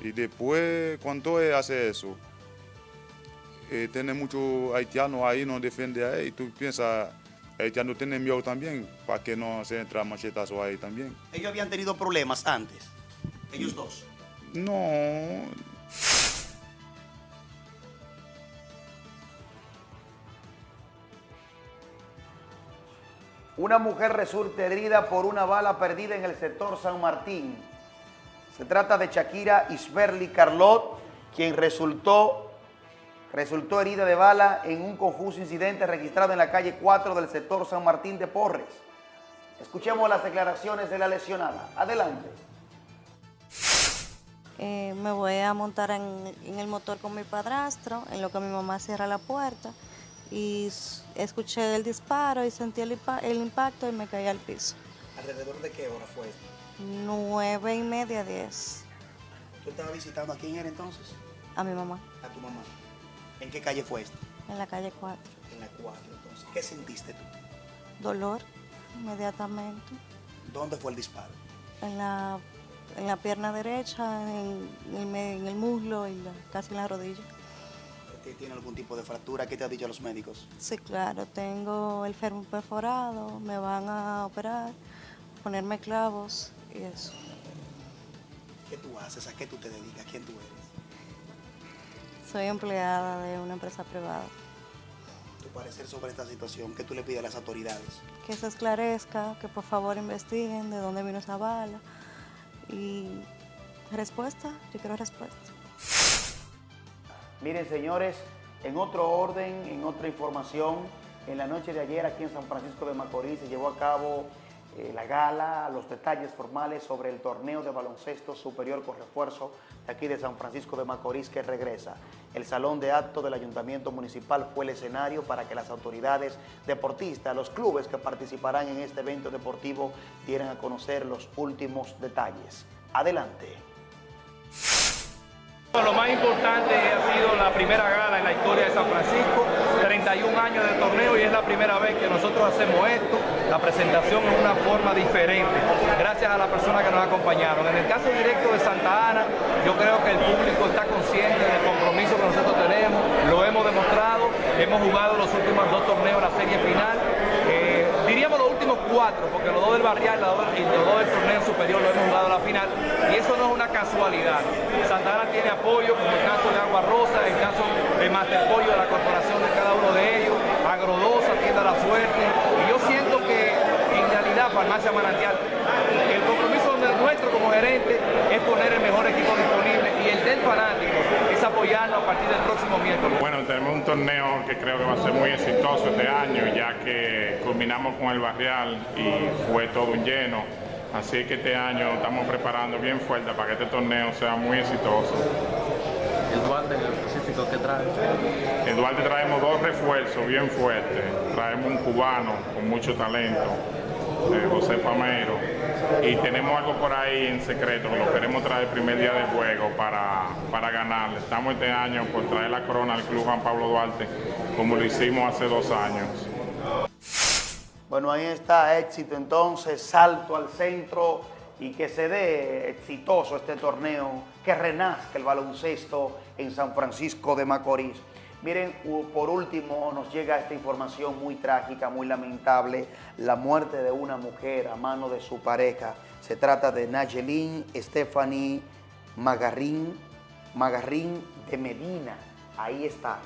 Y después, cuando él hace eso, eh, tiene muchos haitianos ahí, no defiende a él, y tú piensas, haitiano tiene miedo también, para que no se entra machetazo ahí también. ¿Ellos habían tenido problemas antes? ¿Ellos dos? No. Una mujer resulta herida por una bala perdida en el sector San Martín. Se trata de Shakira Isberly Carlot, quien resultó, resultó herida de bala en un confuso incidente registrado en la calle 4 del sector San Martín de Porres. Escuchemos las declaraciones de la lesionada. Adelante. Eh, me voy a montar en, en, el motor con mi padrastro, en lo que mi mamá cierra la puerta y escuché el disparo y sentí el, impacto y me caí al piso. ¿Alrededor de qué hora fue esto? Nueve y media, diez. ¿Tú estabas visitando a quién era entonces? A mi mamá. A tu mamá. ¿En qué calle fue esto? En la calle 4. En la 4, entonces. ¿Qué sentiste tú? Dolor, inmediatamente. ¿Dónde fue el disparo? En la, en la pierna derecha, en, el muslo y casi en la rodilla tiene algún tipo de fractura. ¿Qué te han dicho los médicos? Sí, claro, tengo el fémur perforado, me van a operar, ponerme clavos y eso. ¿Qué tú haces? ¿A qué tú te dedicas? ¿Quién tú eres? Soy empleada de una empresa privada. ¿Tu parecer sobre esta situación? ¿Qué tú le pides a las autoridades? Que se esclarezca, que por favor investiguen de dónde vino esa bala. Y respuesta, yo quiero respuesta. Miren, señores, en otro orden, en otra información, en la noche de ayer aquí en San Francisco de Macorís se llevó a cabo eh, la gala, los detalles formales sobre el torneo de baloncesto superior con refuerzo de aquí de San Francisco de Macorís que regresa. El salón de acto del Ayuntamiento Municipal fue el escenario para que las autoridades deportistas, los clubes que participarán en este evento deportivo dieran a conocer los últimos detalles. Adelante. Lo más importante ha sido la primera gala en la historia de San Francisco, 31 años de torneo y es la primera vez que nosotros hacemos esto, la presentación en una forma diferente, gracias a las personas que nos acompañaron. En el caso directo de Santa Ana, yo creo que el público está consciente del compromiso que nosotros tenemos, lo hemos demostrado, hemos jugado los últimos dos torneos, la serie final, cuatro, porque los dos del barrial y los dos del torneo superior lo hemos jugado a la final, y eso no es una casualidad. Santa Ana tiene apoyo, como el caso de Agua Rosa, el caso de Master Pollo, de la corporación de cada uno de ellos, Agrodosa, Tienda La Suerte, y yo siento que en realidad Farmacia Manantial, el compromiso nuestro como gerente es poner el mejor equipo disponible y el del fanático apoyarnos a partir del próximo miércoles. Bueno, tenemos un torneo que creo que va a ser muy exitoso este año, ya que culminamos con el barrial y fue todo un lleno. Así que este año estamos preparando bien fuerte para que este torneo sea muy exitoso. ¿El Duarte en específico qué trae? En Duarte traemos dos refuerzos bien fuertes. Traemos un cubano con mucho talento, eh, José Pamero. Y tenemos algo por ahí en secreto que lo queremos traer el primer día de juego para, para ganar. Estamos este año por traer la corona al Club Juan Pablo Duarte, como lo hicimos hace dos años. Bueno, ahí está éxito entonces, salto al centro y que se dé exitoso este torneo, que renazca el baloncesto en San Francisco de Macorís. Miren, por último nos llega esta información muy trágica, muy lamentable, la muerte de una mujer a mano de su pareja. Se trata de Nayelín Stephanie Magarrín, Magarrín de Medina. Ahí está.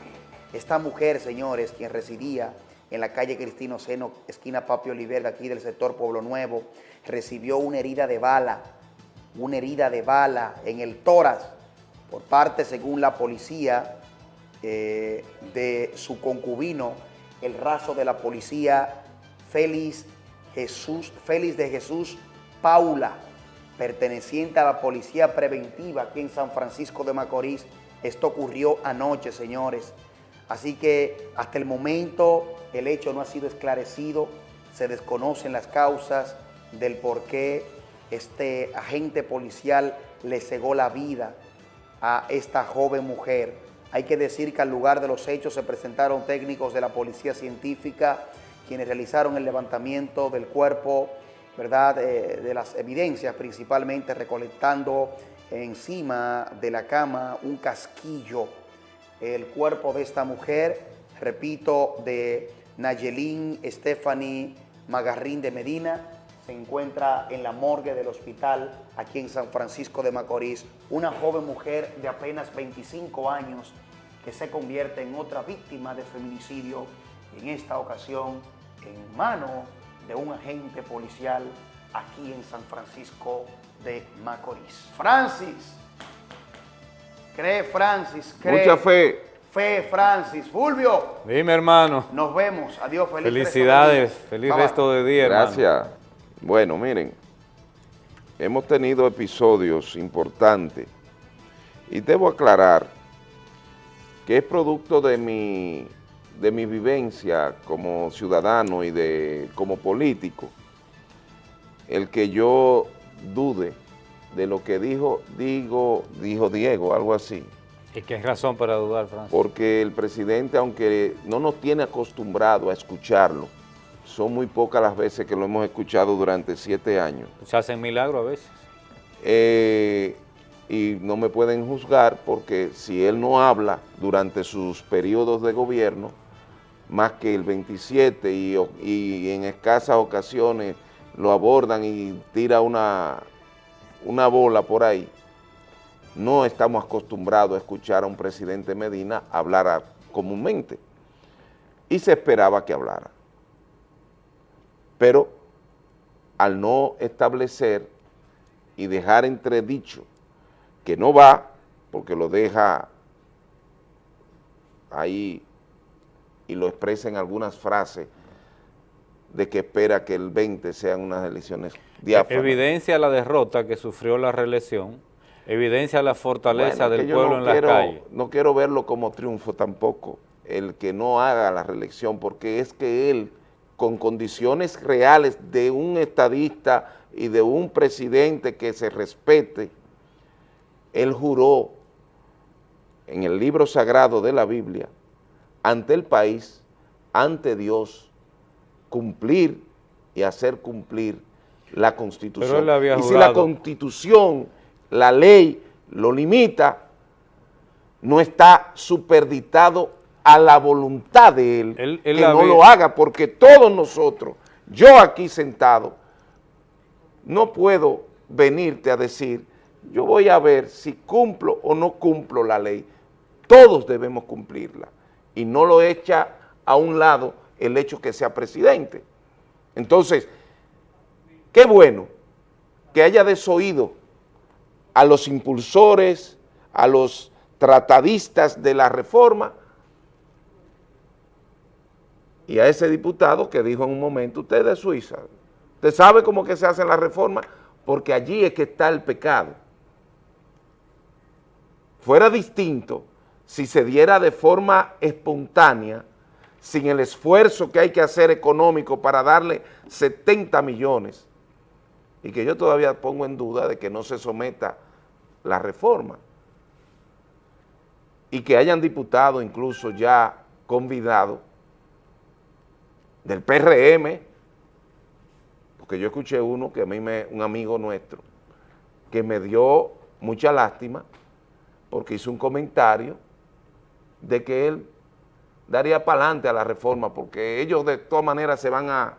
Esta mujer, señores, quien residía en la calle Cristino Seno, esquina Papio Oliver, aquí del sector Pueblo Nuevo, recibió una herida de bala, una herida de bala en el tórax por parte, según la policía, eh, de su concubino, el raso de la policía Félix, Jesús, Félix de Jesús Paula, perteneciente a la policía preventiva aquí en San Francisco de Macorís. Esto ocurrió anoche, señores. Así que hasta el momento el hecho no ha sido esclarecido, se desconocen las causas del por qué este agente policial le cegó la vida a esta joven mujer. Hay que decir que al lugar de los hechos se presentaron técnicos de la policía científica quienes realizaron el levantamiento del cuerpo, ¿verdad? Eh, de las evidencias, principalmente recolectando encima de la cama un casquillo el cuerpo de esta mujer, repito, de Nayelín Stephanie Magarrín de Medina, se encuentra en la morgue del hospital aquí en San Francisco de Macorís, una joven mujer de apenas 25 años que se convierte en otra víctima de feminicidio, en esta ocasión en mano de un agente policial aquí en San Francisco de Macorís. Francis, cree Francis, cree. Mucha fe. Fe, Francis. Fulvio. Dime, hermano. Nos vemos. Adiós. Feliz Felicidades. Feliz resto de día, Gracias. Bueno, miren, hemos tenido episodios importantes y debo aclarar que es producto de mi, de mi vivencia como ciudadano y de como político el que yo dude de lo que dijo, digo, dijo Diego, algo así. ¿Y qué razón para dudar, Francis? Porque el presidente, aunque no nos tiene acostumbrado a escucharlo, son muy pocas las veces que lo hemos escuchado durante siete años. Se hacen milagros a veces. Eh, y no me pueden juzgar porque si él no habla durante sus periodos de gobierno, más que el 27 y, y en escasas ocasiones lo abordan y tira una, una bola por ahí, no estamos acostumbrados a escuchar a un presidente Medina hablar comúnmente. Y se esperaba que hablara. Pero al no establecer y dejar entredicho que no va, porque lo deja ahí y lo expresa en algunas frases, de que espera que el 20 sean unas elecciones diáfanas. Evidencia la derrota que sufrió la reelección, evidencia la fortaleza del pueblo en la calle. No quiero verlo como triunfo tampoco, el que no haga la reelección, porque es que él, con condiciones reales de un estadista y de un presidente que se respete, él juró en el libro sagrado de la Biblia, ante el país, ante Dios, cumplir y hacer cumplir la Constitución. y si la Constitución, la ley, lo limita, no está superditado a la voluntad de él, que no lo haga, porque todos nosotros, yo aquí sentado, no puedo venirte a decir, yo voy a ver si cumplo o no cumplo la ley. Todos debemos cumplirla y no lo echa a un lado el hecho que sea presidente. Entonces, qué bueno que haya desoído a los impulsores, a los tratadistas de la reforma y a ese diputado que dijo en un momento, usted es de Suiza, usted sabe cómo que se hace la reforma, porque allí es que está el pecado. Fuera distinto si se diera de forma espontánea sin el esfuerzo que hay que hacer económico para darle 70 millones, y que yo todavía pongo en duda de que no se someta la reforma, y que hayan diputados incluso ya convidados del PRM, porque yo escuché uno que a mí me, un amigo nuestro, que me dio mucha lástima, porque hizo un comentario de que él daría para adelante a la reforma, porque ellos de todas maneras se van a,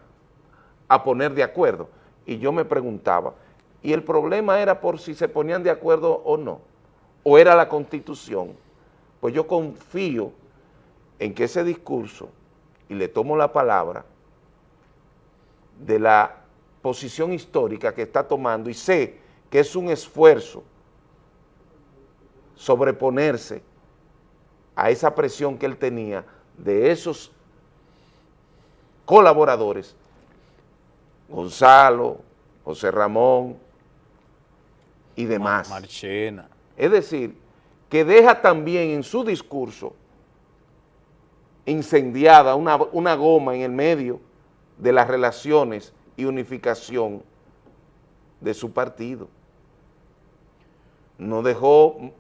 poner de acuerdo. Y yo me preguntaba, ¿y el problema era por si se ponían de acuerdo o no? ¿O era la Constitución? Pues yo confío en que ese discurso, y le tomo la palabra, de la posición histórica que está tomando, y sé que es un esfuerzo sobreponerse a esa presión que él tenía de esos colaboradores, Gonzalo, José Ramón y demás. Marchena. Es decir, que deja también en su discurso incendiada una, una goma en el medio de las relaciones y unificación de su partido. No dejó,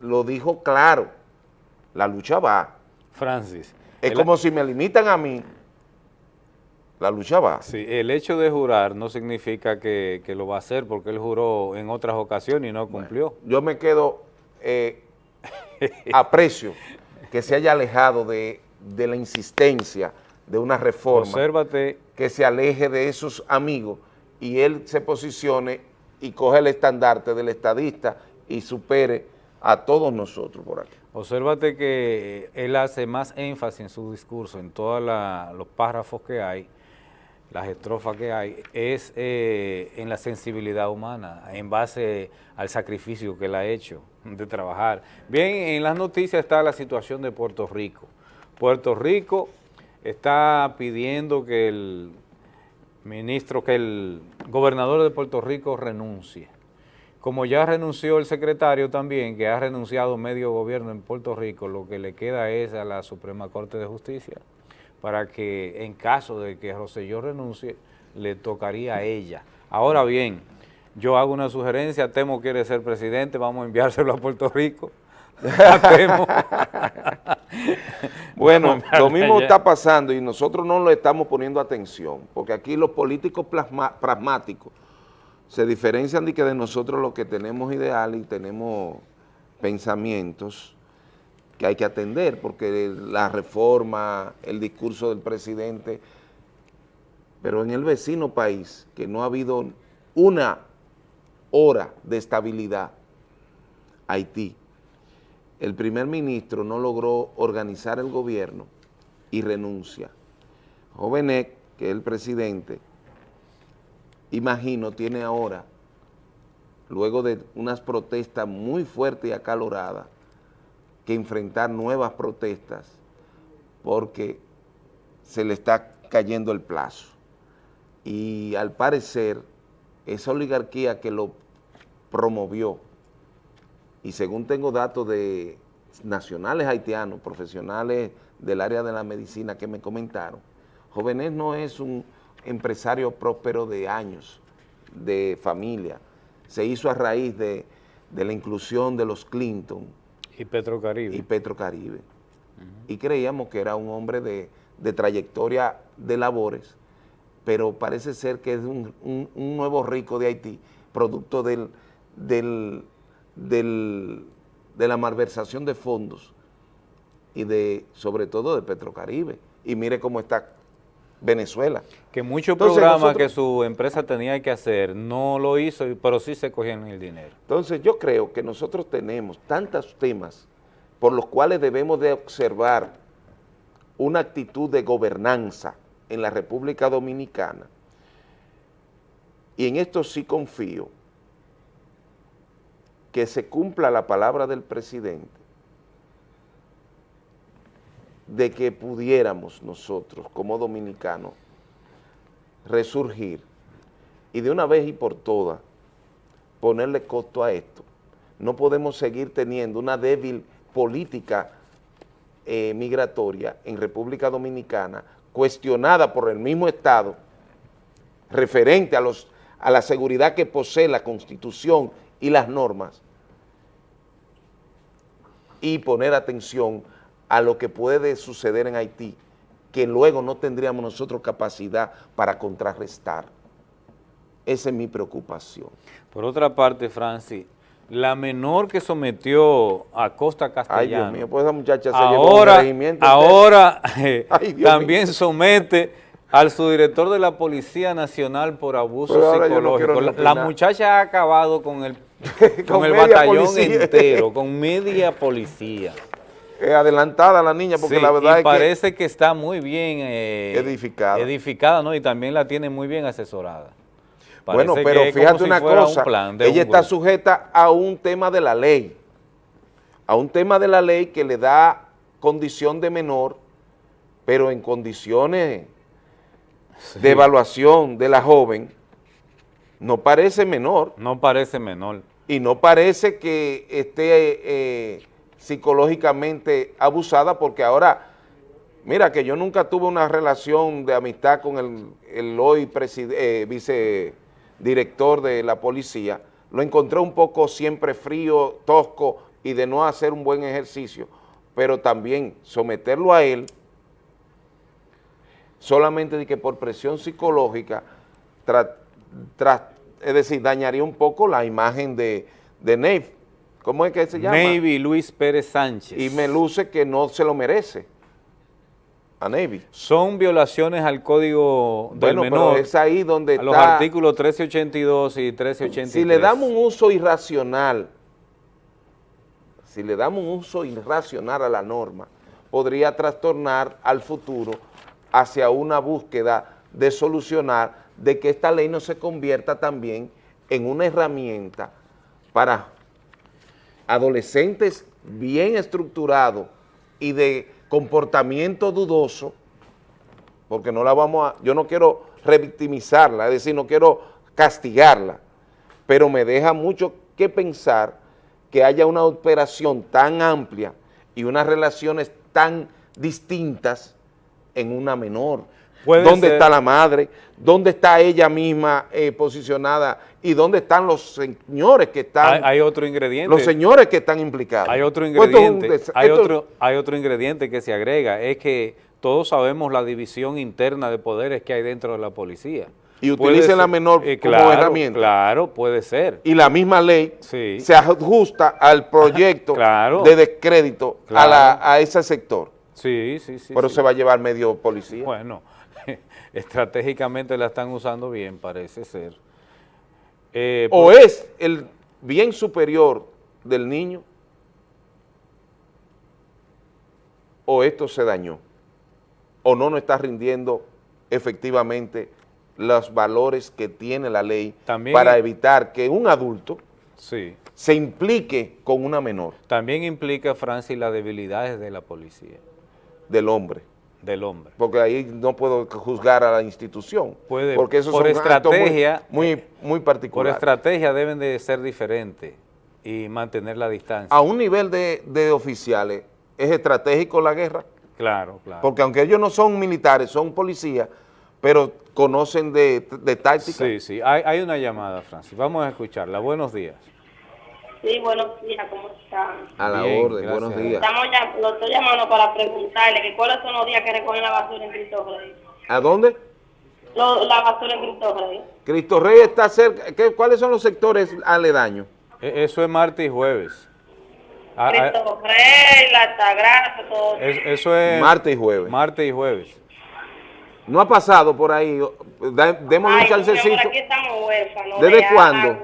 lo dijo claro, la lucha va. Francis. Es como si me limitan a mí, la lucha va. Sí, el hecho de jurar no significa que, lo va a hacer porque él juró en otras ocasiones y no cumplió. yo me quedo eh, aprecio que se haya alejado de, la insistencia de una reforma. Obsérvate. Que se aleje de esos amigos y él se posicione y coge el estandarte del estadista y supere a todos nosotros por aquí. Obsérvate que él hace más énfasis en su discurso, en todos los párrafos que hay, las estrofas que hay, es eh, en la sensibilidad humana, en base al sacrificio que él ha hecho de trabajar. Bien, en las noticias está la situación de Puerto Rico. Puerto Rico está pidiendo que el ministro, que el gobernador de Puerto Rico renuncie. Como ya renunció el secretario también, que ha renunciado medio gobierno en Puerto Rico, lo que le queda es a la Suprema Corte de Justicia para que en caso de que Roselló renuncie, le tocaría a ella. Ahora bien, yo hago una sugerencia, Temo quiere ser presidente, vamos a enviárselo a Puerto Rico. Bueno, lo mismo está pasando y nosotros no le estamos poniendo atención, porque aquí los políticos pragmáticos se diferencian de que de nosotros los que tenemos ideales y tenemos pensamientos que hay que atender, porque la reforma, el discurso del presidente, pero en el vecino país, que no ha habido una hora de estabilidad, Haití, el primer ministro no logró organizar el gobierno y renuncia. Jovenet, que es el presidente, imagino, tiene ahora, luego de unas protestas muy fuertes y acaloradas, que enfrentar nuevas protestas porque se le está cayendo el plazo. Y al parecer, esa oligarquía que lo promovió, y según tengo datos de nacionales haitianos, profesionales del área de la medicina que me comentaron, Jóvenes no es un empresario próspero de años, de familia, se hizo a raíz de, de la inclusión de los Clinton, y Petrocaribe. Y Petrocaribe. Y creíamos que era un hombre de, trayectoria de labores, pero parece ser que es un, nuevo rico de Haití, producto del, del, de la malversación de fondos y de sobre todo de Petrocaribe. Y mire cómo está Venezuela. Que muchos programas que su empresa tenía que hacer no lo hizo, pero sí se cogían el dinero. Entonces yo creo que nosotros tenemos tantos temas por los cuales debemos de observar una actitud de gobernanza en la República Dominicana y en esto sí confío que se cumpla la palabra del presidente de que pudiéramos nosotros como dominicanos resurgir y de una vez y por todas ponerle costo a esto. No podemos seguir teniendo una débil política eh, migratoria en República Dominicana cuestionada por el mismo Estado referente a, los, a la seguridad que posee la Constitución y las normas y poner atención a lo que puede suceder en Haití, que luego no tendríamos nosotros capacidad para contrarrestar. Esa es mi preocupación. Por otra parte, Francis, la menor que sometió a Costa Castellano. Ay, Dios mío, pues esa muchacha se ahora, llevó Ahora eh, también somete al subdirector de la Policía Nacional por abuso psicológico. la, muchacha ha acabado con el, con, el batallón entero, con media policía adelantada la niña, porque la verdad es parece que, está muy bien eh, edificada. Edificada, ¿no? Y también la tiene muy bien asesorada. bueno, pero fíjate una cosa, ella está sujeta a un tema de la ley, a un tema de la ley que le da condición de menor, pero en condiciones de evaluación de la joven, no parece menor. No parece menor. Y no parece que esté... Eh, psicológicamente abusada porque ahora, mira que yo nunca tuve una relación de amistad con el, el hoy eh, vicedirector de la policía, lo encontré un poco siempre frío, tosco y de no hacer un buen ejercicio, pero también someterlo a él solamente de que por presión psicológica, es decir, dañaría un poco la imagen de, de ¿Cómo es que se llama? Navy Luis Pérez Sánchez. Y me luce que no se lo merece a Navy. Son violaciones al código del bueno, menor. es ahí donde a los artículos 1382 y 1383. Si le damos un uso irracional, si le damos un uso irracional a la norma, podría trastornar al futuro hacia una búsqueda de solucionar, de que esta ley no se convierta también en una herramienta para adolescentes bien estructurados y de comportamiento dudoso, porque no la vamos a, yo no quiero revictimizarla, es decir, no quiero castigarla, pero me deja mucho que pensar que haya una operación tan amplia y unas relaciones tan distintas en una menor. ¿Dónde está la madre? ¿Dónde está ella misma eh, posicionada? ¿Y dónde están los señores que están? Hay, otro ingrediente. Los señores que están implicados. Hay otro pues ingrediente. hay, otro, hay otro ingrediente que se agrega, es que todos sabemos la división interna de poderes que hay dentro de la policía. Y utilicen la menor eh, como herramienta. Claro, puede ser. Y la misma ley se ajusta al proyecto de descrédito a, ese sector. Sí, sí, sí. Pero se va a llevar medio policía. Bueno, estratégicamente la están usando bien, parece ser. Eh, o es el bien superior del niño, o esto se dañó o no nos está rindiendo efectivamente los valores que tiene la ley para evitar que un adulto se implique con una menor. También implica, Francis, las debilidades de la policía. Del hombre. Del hombre. Porque ahí no puedo juzgar a la institución. Puede, porque eso por estrategia, muy, muy, particular. Por estrategia deben de ser diferentes y mantener la distancia. A un nivel de, de oficiales, ¿es estratégico la guerra? Claro, claro. Porque aunque ellos no son militares, son policías, pero conocen de, táctica. Sí, sí. Hay, una llamada, Francis. Vamos a escucharla. Buenos días. Sí, buenos días. ¿Cómo están? A la orden. Buenos días. Estamos ya, lo estoy llamando para preguntarle que cuáles son los días que recogen la basura en Cristo Rey. ¿A dónde? la basura en Cristo Rey. Cristo Rey está cerca. ¿Qué, ¿Cuáles son los sectores aledaños? E, eso es martes y jueves. Ah, Cristo ah, Rey, la Altagracia, todo. eso es... Martes y jueves. Martes y jueves. No ha pasado por ahí, démosle un chancecito. aquí estamos huérfanos. ¿Desde cuándo?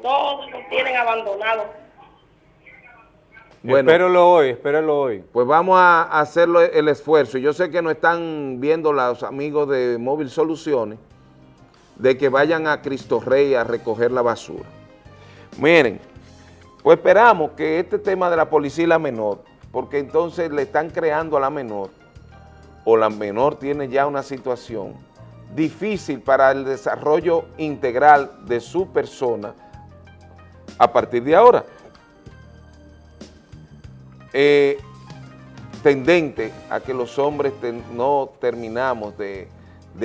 todos los tienen abandonados. Bueno, espéralo hoy, espéralo hoy. Pues vamos a hacerlo el esfuerzo. Yo sé que no están viendo los amigos de Móvil Soluciones de que vayan a Cristo Rey a recoger la basura. Miren, pues esperamos que este tema de la policía y la menor, porque entonces le están creando a la menor, o la menor tiene ya una situación difícil para el desarrollo integral de su persona a partir de ahora. Eh, tendente a que los hombres no terminamos de,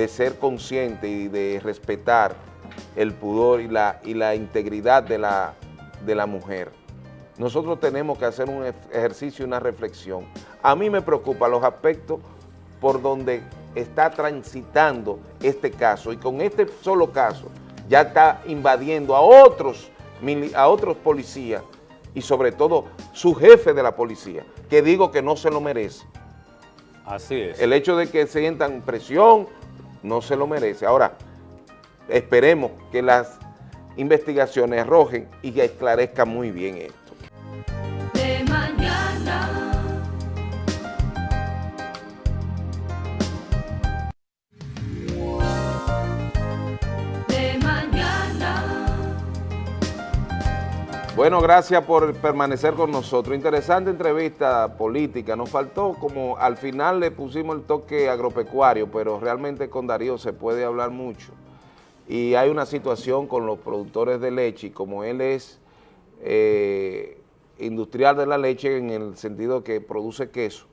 ser conscientes y de respetar el pudor y la, y la integridad de la de la mujer. Nosotros tenemos que hacer un ejercicio y una reflexión. A mí me preocupan los aspectos por donde está transitando este caso y con este solo caso ya está invadiendo a otros, a otros policías y sobre todo su jefe de la policía, que digo que no se lo merece. Así es. El hecho de que sientan presión no se lo merece. Ahora, esperemos que las investigaciones arrojen y que esclarezcan muy bien esto. Bueno, gracias por permanecer con nosotros. Interesante entrevista política. Nos faltó como al final le pusimos el toque agropecuario, pero realmente con Darío se puede hablar mucho y hay una situación con los productores de leche y como él es eh, industrial de la leche en el sentido que produce queso,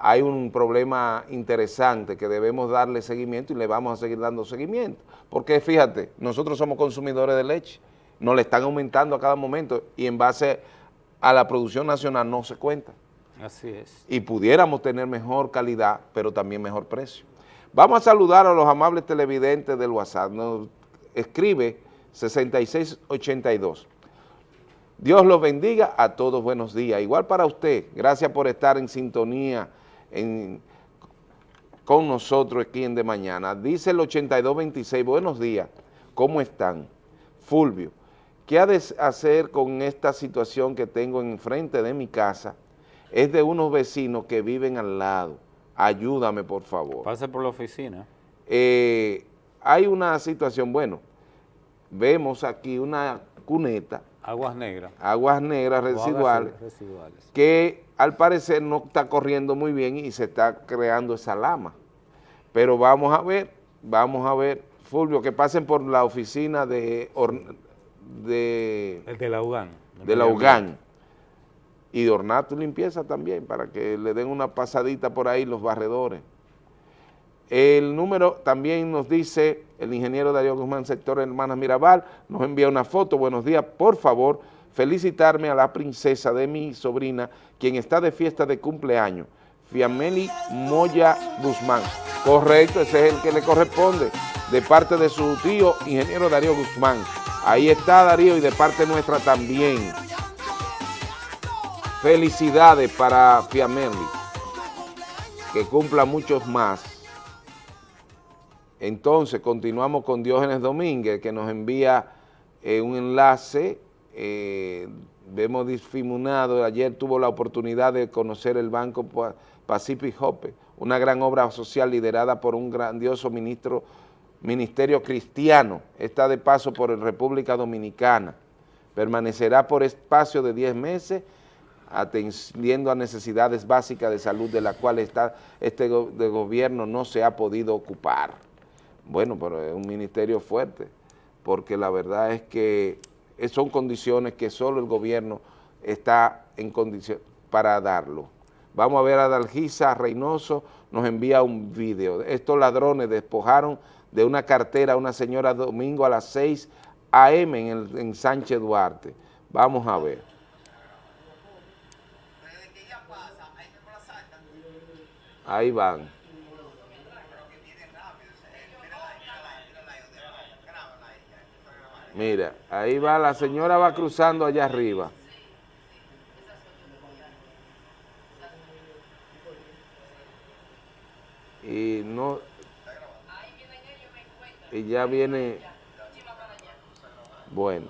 hay un problema interesante que debemos darle seguimiento y le vamos a seguir dando seguimiento. Porque fíjate, nosotros somos consumidores de leche, nos le están aumentando a cada momento y en base a la producción nacional no se cuenta. Así es. Y pudiéramos tener mejor calidad, pero también mejor precio. Vamos a saludar a los amables televidentes del WhatsApp. Nos escribe 6682. Dios los bendiga a todos, buenos días. Igual para usted, gracias por estar en sintonía con nosotros aquí en De Mañana. Dice el 8226, buenos días, ¿cómo están? Fulvio, ¿qué ha de hacer con esta situación que tengo enfrente de mi casa? Es de unos vecinos que viven al lado ayúdame por favor. Pase por la oficina. eh, hay una situación, bueno, vemos aquí una cuneta. Aguas negras. Aguas negras residuales, que al parecer no está corriendo muy bien y se está creando esa lama. Pero vamos a ver, vamos a ver, Fulvio, que pasen por la oficina de... de El de la UGAN. De la UGAN. Y de Ornato y Limpieza también, para que le den una pasadita por ahí los barredores. El número también nos dice el ingeniero Darío Guzmán, sector Hermanas Mirabal, nos envía una foto, buenos días, por favor, felicitarme a la princesa de mi sobrina, quien está de fiesta de cumpleaños, Fiameli Moya Guzmán. Correcto, ese es el que le corresponde, de parte de su tío, ingeniero Darío Guzmán. Ahí está Darío y de parte nuestra también. Felicidades para Fiameli, que cumpla muchos más. Entonces, continuamos con Diógenes Domínguez, que nos envía eh, un enlace, eh, vemos difuminado, ayer tuvo la oportunidad de conocer el Banco Pacific Hope, una gran obra social liderada por un grandioso ministro, ministerio cristiano, está de paso por República Dominicana, permanecerá por espacio de 10 meses, atendiendo a necesidades básicas de salud de las cuales este gobierno no se ha podido ocupar. Bueno, pero es un ministerio fuerte, porque la verdad es que son condiciones que solo el gobierno está en condición para darlo. Vamos a ver a Dalgisa Reynoso, nos envía un video. Estos ladrones despojaron de una cartera a una señora domingo a las 6 a.m. En, en Sánchez Duarte. Vamos a ver. Ahí van. Mira, ahí va, la señora va cruzando allá arriba. Y no... Y ya viene... Bueno.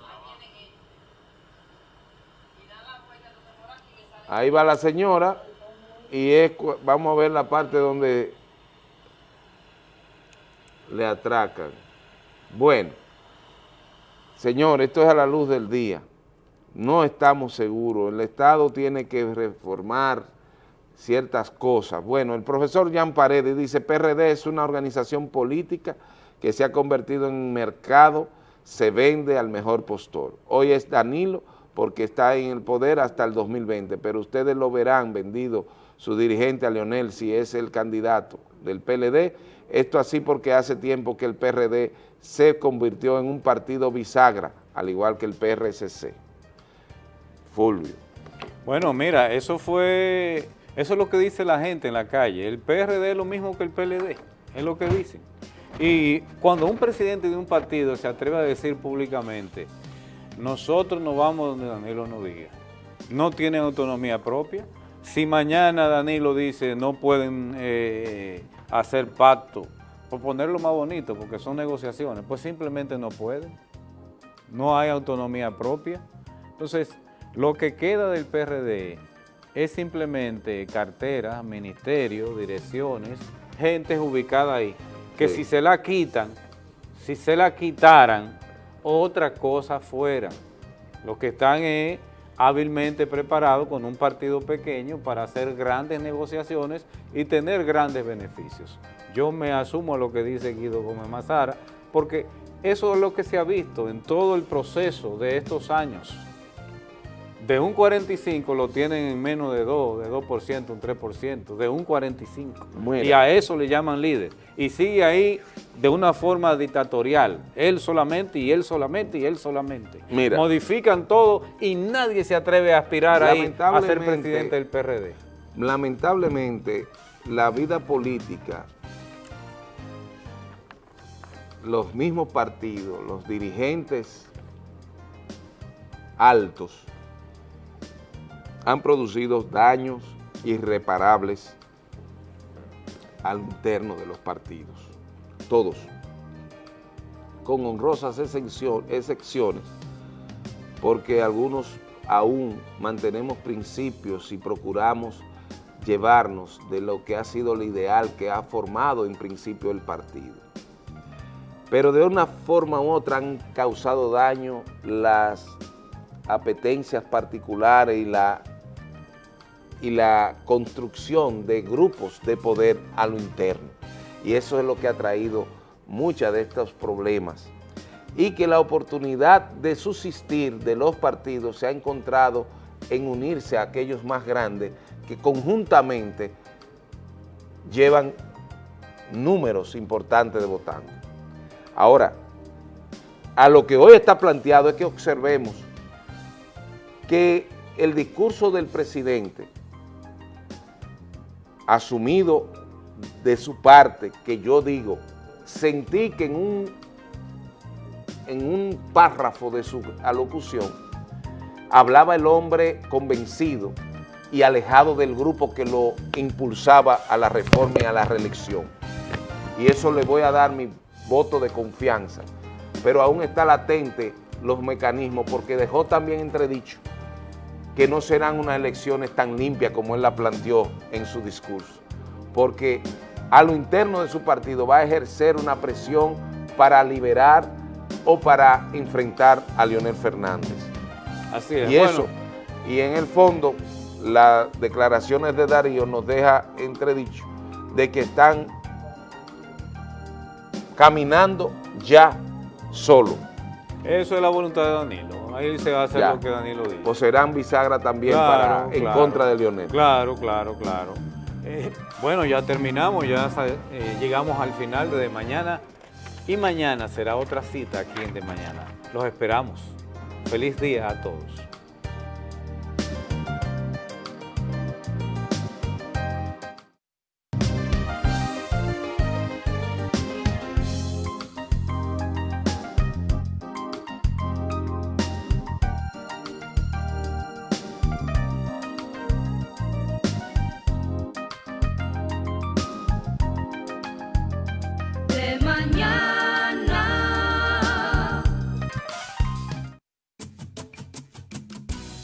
Ahí va la señora y es, vamos a ver la parte donde le atracan. Bueno. Señor, esto es a la luz del día. No estamos seguros. El Estado tiene que reformar ciertas cosas. Bueno, el profesor Jan Paredes dice, PRD es una organización política que se ha convertido en mercado, se vende al mejor postor. Hoy es Danilo porque está en el poder hasta el 2020, pero ustedes lo verán vendido su dirigente a Leonel si es el candidato del PLD. Esto así porque hace tiempo que el PRD se convirtió en un partido bisagra, al igual que el PRSC. Fulvio. Bueno, mira, eso fue, eso es lo que dice la gente en la calle. El PRD es lo mismo que el PLD, es lo que dicen. Y cuando un presidente de un partido se atreve a decir públicamente, nosotros nos vamos donde Danilo nos diga, no tienen autonomía propia, si mañana Danilo dice no pueden eh, hacer pacto por ponerlo más bonito, porque son negociaciones, pues simplemente no pueden. No hay autonomía propia. Entonces, lo que queda del PRD es simplemente carteras, ministerios, direcciones, gente ubicada ahí, que si se la quitan, si se la quitaran, otra cosa fuera. Lo que están es hábilmente preparados con un partido pequeño para hacer grandes negociaciones y tener grandes beneficios. Yo me asumo a lo que dice Guido Gómez Mazara, porque eso es lo que se ha visto en todo el proceso de estos años. De un 45 lo tienen en menos de 2, de 2%, un 3%, de un 45. Y a eso le llaman líder. Y sigue ahí de una forma dictatorial. Él solamente, y él solamente, y él solamente. Modifican todo y nadie se atreve a aspirar ahí a ser presidente del PRD. Lamentablemente, la vida política los mismos partidos, los dirigentes altos, han producido daños irreparables al interno de los partidos, todos, con honrosas excepciones, porque algunos aún mantenemos principios y procuramos llevarnos de lo que ha sido el ideal que ha formado en principio el partido. Pero de una forma u otra han causado daño las apetencias particulares y la, y la construcción de grupos de poder a lo interno. Y eso es lo que ha traído muchos de estos problemas. Y que la oportunidad de subsistir de los partidos se ha encontrado en unirse a aquellos más grandes que conjuntamente llevan números importantes de votantes. Ahora, a lo que hoy está planteado es que observemos que el discurso del presidente asumido de su parte, que yo digo, sentí que en un, en un párrafo de su alocución hablaba el hombre convencido y alejado del grupo que lo impulsaba a la reforma y a la reelección. Y eso le voy a dar mi voto de confianza, pero aún está latente los mecanismos porque dejó también entredicho que no serán unas elecciones tan limpias como él la planteó en su discurso, porque a lo interno de su partido va a ejercer una presión para liberar o para enfrentar a Leonel Fernández. Así es. Y eso, y en el fondo, las declaraciones de Darío nos deja entredicho de que están caminando ya solo. Eso es la voluntad de Danilo. Ahí se va a hacer lo que Danilo dice. O serán bisagra también para, en contra de Leonel. Claro, claro, claro. Eh, bueno, ya terminamos, ya eh, llegamos al final de, de mañana y mañana será otra cita aquí en De Mañana. Los esperamos. Feliz día a todos.